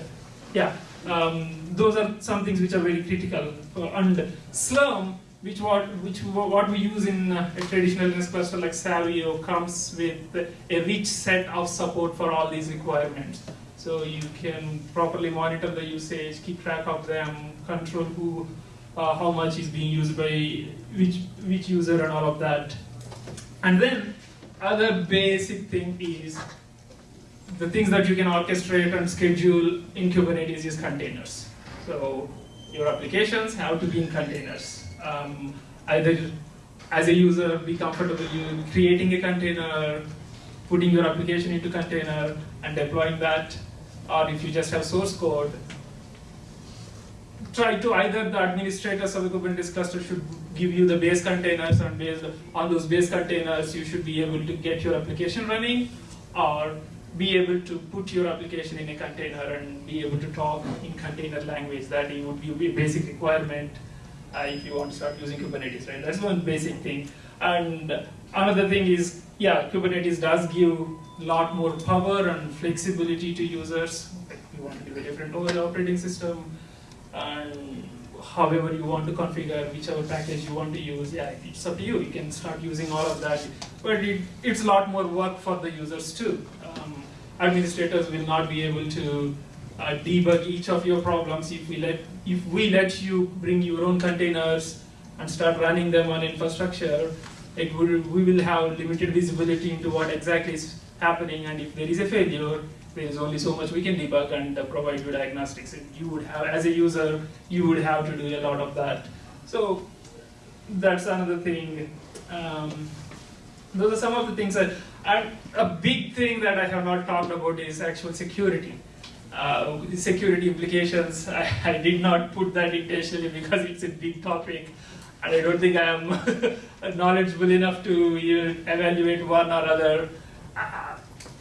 yeah, um, those are some things which are very critical. And Slurm, which what which what we use in uh, a traditional Linux cluster like Savio, comes with a rich set of support for all these requirements. So you can properly monitor the usage, keep track of them, control who, uh, how much is being used by which which user, and all of that. And then other basic thing is the things that you can orchestrate and schedule in Kubernetes is containers. So your applications have to be in containers. Um, either as a user, be comfortable creating a container, putting your application into container and deploying that, or if you just have source code, try to either the administrators of the Kubernetes cluster should give you the base containers and based on those base containers you should be able to get your application running or be able to put your application in a container and be able to talk in container language. That would be a basic requirement uh, if you want to start using Kubernetes, right? That's one basic thing. And another thing is, yeah, Kubernetes does give a lot more power and flexibility to users. Like you want to give a different operating system, and however you want to configure whichever package you want to use, yeah, it's up to you. You can start using all of that, but it, it's a lot more work for the users too. Um, administrators will not be able to uh, debug each of your problems if we let if we let you bring your own containers and start running them on infrastructure. It will we will have limited visibility into what exactly is happening, and if there is a failure, there is only so much we can debug and uh, provide you diagnostics. And you would have, as a user, you would have to do a lot of that. So that's another thing. Um, those are some of the things that, and a big thing that I have not talked about is actual security. Uh, security implications, I, I did not put that intentionally because it's a big topic. And I don't think I am knowledgeable enough to evaluate one or other. Uh,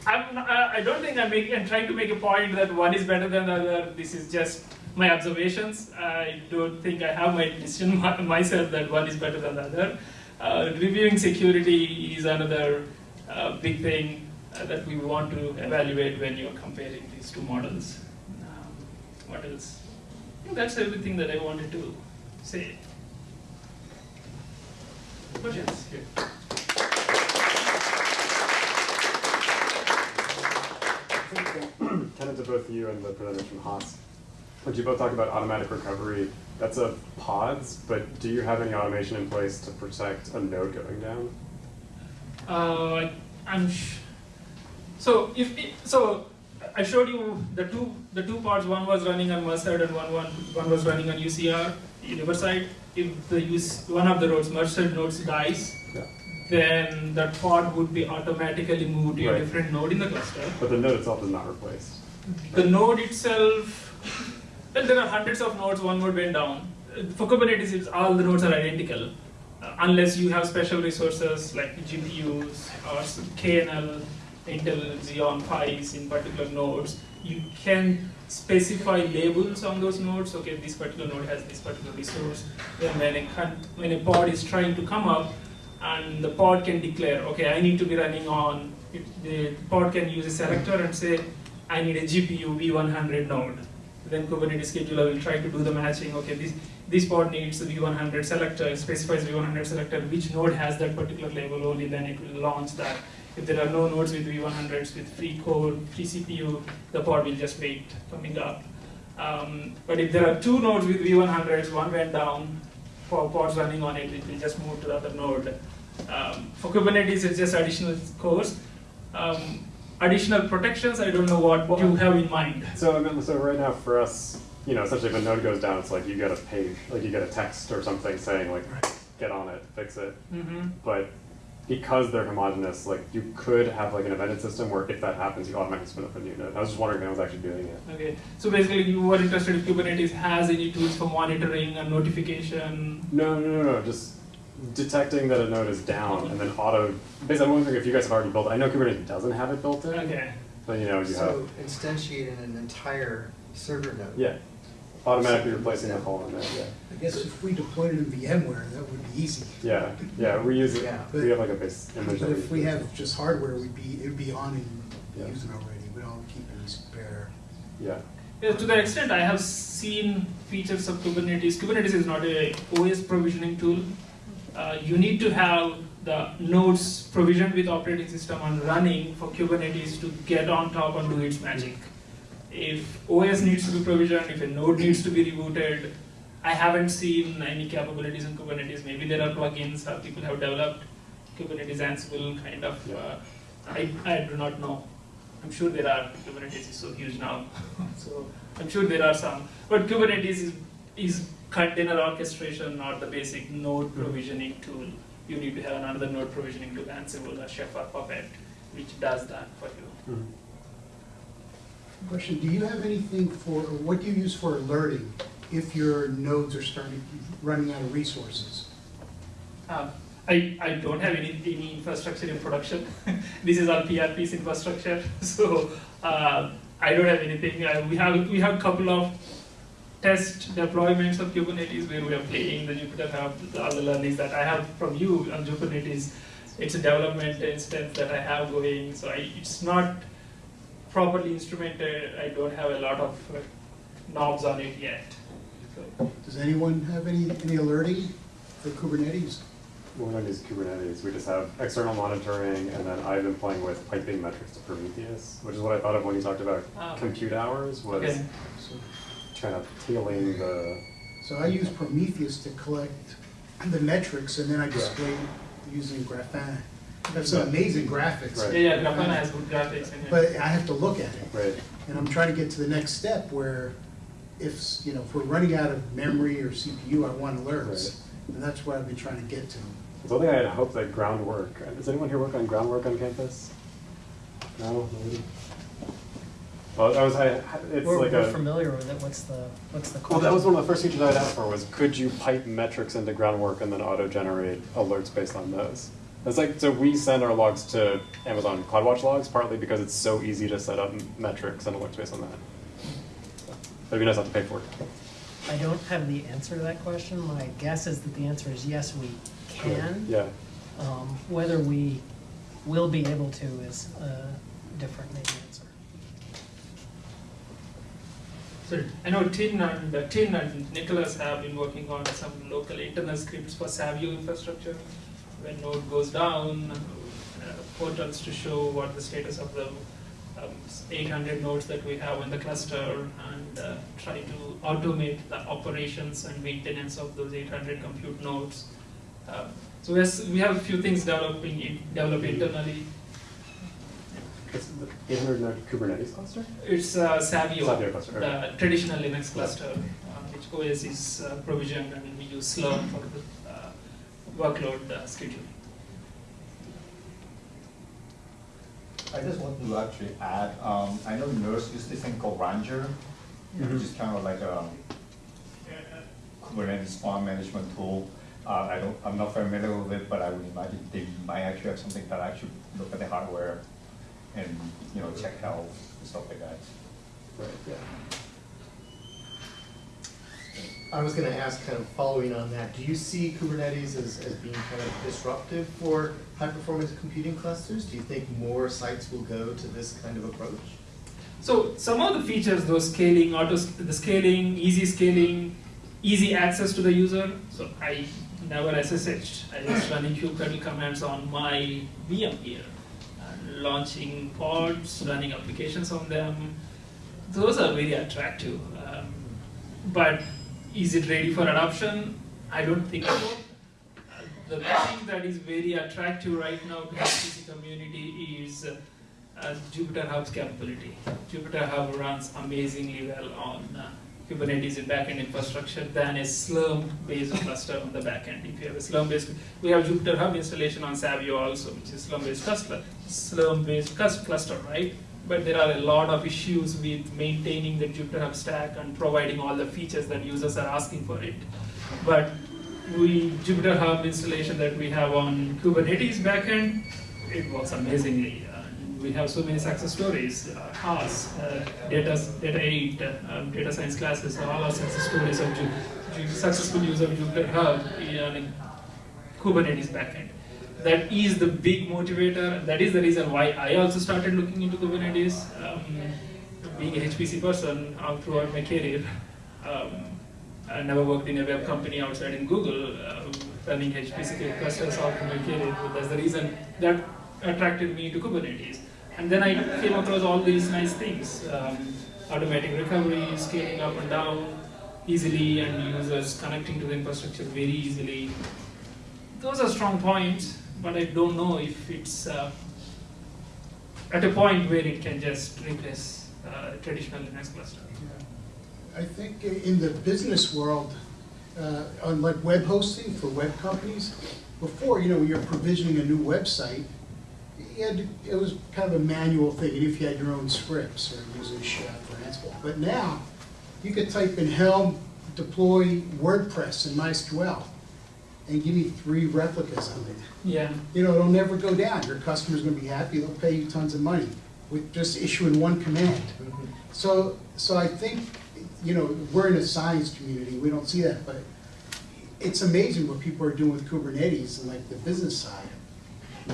I'm, I don't think I'm, making, I'm trying to make a point that one is better than the other. This is just my observations. I don't think I have my decision myself that one is better than the other. Uh, reviewing security is another uh, big thing uh, that we want to evaluate when you're comparing these two models. Um, what else? That's everything that I wanted to say. Questions? Tenant to both you and the presenters from Haas Like you both talk about automatic recovery. That's a pods, but do you have any automation in place to protect a node going down? Uh, I'm sh- so if it, so I showed you the two the two parts. One was running on Merced and one one one was running on UCR Riverside. If the use one of the nodes Merced nodes dies, Yeah. then that pod would be automatically moved to a different node in the cluster. But the node itself is not replaced. The node itself, well, there are hundreds of nodes. One node went down. For Kubernetes, it's, all the nodes are identical, uh, unless you have special resources like GPUs or KNL, Intel Xeon Phis in particular nodes. You can specify labels on those nodes. Okay, this particular node has this particular resource. Then when a when a pod is trying to come up, and the pod can declare, okay, I need to be running on. It, the pod can use a selector and say, I need a GPU V100 node. Then Kubernetes scheduler will try to do the matching. Okay, this this pod needs a V100 selector. Specifies V100 selector. Which node has that particular label? Only then it will launch that. If there are no nodes with V100s with free core, free CPU, the pod will just wait coming up. Um, but if there are two nodes with V100s, one went down, for pods running on it, it will just move to the other node. Um, for Kubernetes, it's just additional cores. Um, additional protections, I don't know what you have in mind. So I mean, so right now for us, you know, essentially if a node goes down, it's like you get a page, like you get a text or something saying like, get on it, fix it. Mm-hmm. But because they're homogenous, like you could have like an embedded system where if that happens, you automatically spin up a new node. I was just wondering if anyone's actually doing it. Okay, so basically you were interested if Kubernetes has any tools for monitoring and notification. No, no, no, no, just detecting that a node is down and then auto. Basically, I'm wondering if you guys have already built. It. I know Kubernetes doesn't have it built in, Okay. but you know you have So instantiating an entire server node. yeah, automatically replacing the fallen node. Yeah, I guess if we deployed it in VMware, that would be easy. yeah, yeah. We use it. Yeah. We have like a base image. But if we have just hardware, we'd be, it'd be on Yeah. and using already, we don't keep it in spare. yeah. Yeah, to that extent, I have seen features of Kubernetes. Kubernetes is not a OS provisioning tool. Uh, you need to have the nodes provisioned with operating system and running for Kubernetes to get on top and do its magic. If OS needs to be provisioned, if a node needs to be rebooted, I haven't seen any capabilities in Kubernetes. Maybe there are plugins that people have developed. Kubernetes Ansible kind of. Uh, I, I do not know. I'm sure there are. Kubernetes is so huge now, so I'm sure there are some. But Kubernetes is, is container orchestration, not the basic node provisioning tool. You need to have another node provisioning tool, Ansible or Chef or Puppet, which does that for you. Mhm. Question, do you have anything for, or what do you use for alerting if your nodes are starting, running out of resources? Uh, I, I don't have any, any infrastructure in production. this is all PRP's infrastructure, so uh, I don't have anything. Uh, we have we have a couple of test deployments of Kubernetes where we are playing the Jupyter Hub, all the learnings that I have from you on Kubernetes. It's a development instance that I have going, so I, it's not properly instrumented. I don't have a lot of uh, knobs on it yet. So, Does anyone have any, any alerting for Kubernetes? We don't use Kubernetes. We just have external monitoring, and then I've been playing with piping metrics to Prometheus, which is what I thought of when you talked about Ah. compute hours. Was Okay. So, kind of tailing the so I use Prometheus to collect the metrics and then I display using Grafana. That's some amazing graphics. Right. yeah, yeah, Grafana has good graphics in. But I have to look at it. right. And I'm trying to get to the next step where if, you know, if we're running out of memory or CPU, I want alerts. And that's what I've been trying to get to. So I think I had hoped that groundwork. Does anyone here work on groundwork on campus? No, nobody. Well, I was. I, it's We're, like we're a. familiar with it, what's the, what's the question? Well, that was one of the first features I had asked for was could you pipe metrics into groundwork and then auto-generate alerts based on those? It's like so we send our logs to Amazon CloudWatch logs partly because it's so easy to set up metrics and alerts based on that. So, it'd be nice not to pay for it. I don't have the answer to that question. My guess is that the answer is yes, we can. Yeah. Um, Whether we will be able to is a different maybe answer. So I know Tin and uh, Tin and Nicholas have been working on some local internal scripts for Savio infrastructure. When node goes down, uh, portals to show what the status of the um, 800 nodes that we have in the cluster and uh, try to automate the operations and maintenance of those 800 compute nodes. Um, so yes, we have a few things developing in, developed internally. It's the 800 node Kubernetes cluster? It's uh, Savio, Savio cluster, the traditional Linux cluster, uh, which OS is uh, provisioned and we use Slurm for the uh, workload uh, scheduling. I just want to actually add, um, I know NERSC used this thing called Rancher, which is kind of like a Kubernetes farm management tool. Uh, I don't, I'm not familiar with it, but I would imagine they might actually have something that actually look at the hardware and, you know, check health and stuff like that. Right, yeah. I was gonna ask, kind of following on that, do you see Kubernetes as, as being kind of disruptive for high-performance computing clusters? Do you think more sites will go to this kind of approach? So some of the features, those scaling, auto, the scaling, easy scaling, easy access to the user. So I never SSH'd. I just running kubectl commands on my VM here, and launching pods, running applications on them. Those are very attractive. Um, but is it ready for adoption? I don't think so. The thing that is very attractive right now to the HPC community is uh, Jupyter Hub's capability. Jupyter Hub runs amazingly well on uh, Kubernetes in backend infrastructure than a Slurm-based cluster on the backend. If you have a Slurm-based, we have Jupyter Hub installation on Savio also, which is Slurm-based cluster, Slurm-based cluster, right? But there are a lot of issues with maintaining the Jupyter Hub stack and providing all the features that users are asking for it. But we Jupyter Hub installation that we have on Kubernetes backend, it works amazingly. Uh, we have so many success stories. Uh, uh, data, data 8, uh, um, data science classes, all our success stories of Ju- Ju- successful use of Jupyter Hub in Kubernetes backend. That is the big motivator. That is the reason why I also started looking into Kubernetes. Um, being a HPC person all throughout my career, um, I never worked in a web company outside in Google, uh, running HPC clusters all through my career. That's the reason that attracted me to Kubernetes. And then I came across all these nice things, um, automatic recovery, scaling up and down easily, and users connecting to the infrastructure very easily. Those are strong points, but I don't know if it's uh, at a point where it can just replace uh, traditional Linux cluster. I think in the business world, uh, on like web hosting for web companies, before, you know, you're provisioning a new website, to, it was kind of a manual thing, and if you had your own scripts or using Chef or Ansible. But now, you could type in Helm deploy WordPress in MySQL, and give me three replicas of it. Yeah. You know, it'll never go down. Your customer's gonna be happy, they'll pay you tons of money with just issuing one command. Mm-hmm. So, so I think, you know, we're in a science community, we don't see that, but it's amazing what people are doing with Kubernetes and like the business side,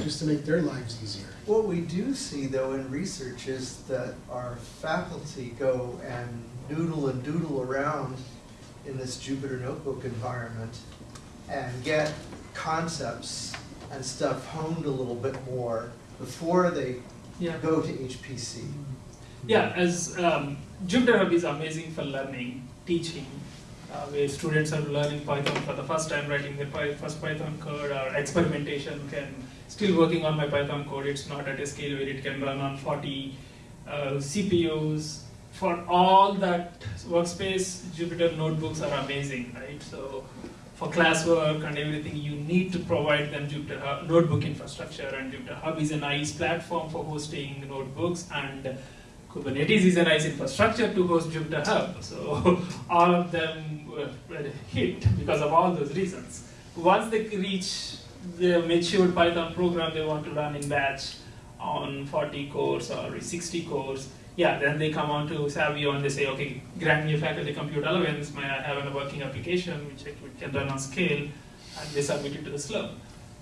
just to make their lives easier. What we do see though in research is that our faculty go and noodle and doodle around in this Jupyter Notebook environment and get concepts and stuff honed a little bit more before they Yeah. go to HPC. Yeah, as um, Jupyter Hub is amazing for learning, teaching, uh, where students are learning Python for the first time, writing their first Python code, or experimentation. Can still working on my Python code. It's not at a scale where it can run on 40 uh, CPUs. For all that workspace, Jupyter notebooks are amazing, right? So for classwork and everything, you need to provide them Jupyter Hub, notebook infrastructure, and Jupyter Hub is a nice platform for hosting notebooks, and Kubernetes is a nice infrastructure to host Jupyter Hub. So all of them were, hit because of all those reasons. Once they reach the matured Python program they want to run in batch on 40 cores or 60 cores, yeah, then they come on to Savio and they say, okay, grant me a faculty compute allowance, may I have a working application which can run on scale, and they submit it to the Slurm.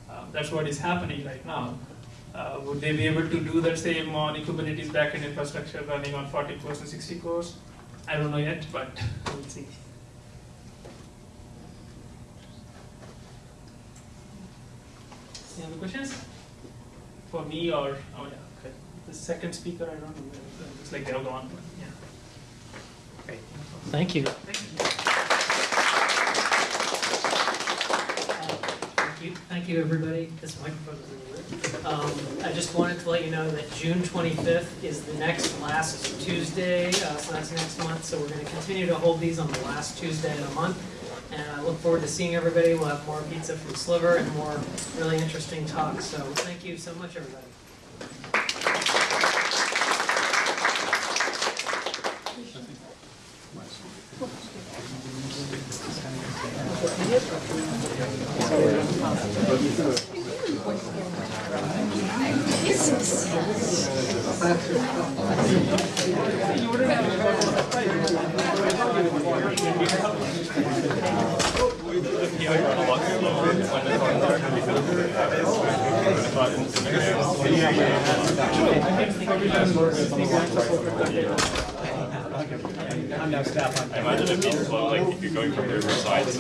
Uh, that's what is happening right now. Uh, would they be able to do that same on Kubernetes backend infrastructure running on 40 cores and 60 cores? I don't know yet, but we'll see. Any other questions? For me or, oh yeah, okay. the second speaker, I don't know, like they're gone, but yeah. Great. Thank you. Thank you, thank you, everybody. This microphone is really weird. Um, I just wanted to let you know that June 25th is the next last Tuesday, uh, so that's next month. So we're going to continue to hold these on the last Tuesday of the month. And I look forward to seeing everybody. We'll have more pizza from Sliver and more really interesting talks. So thank you so much, everybody. I'm now staff. I imagine it'd be slow, like if you're going from different sides.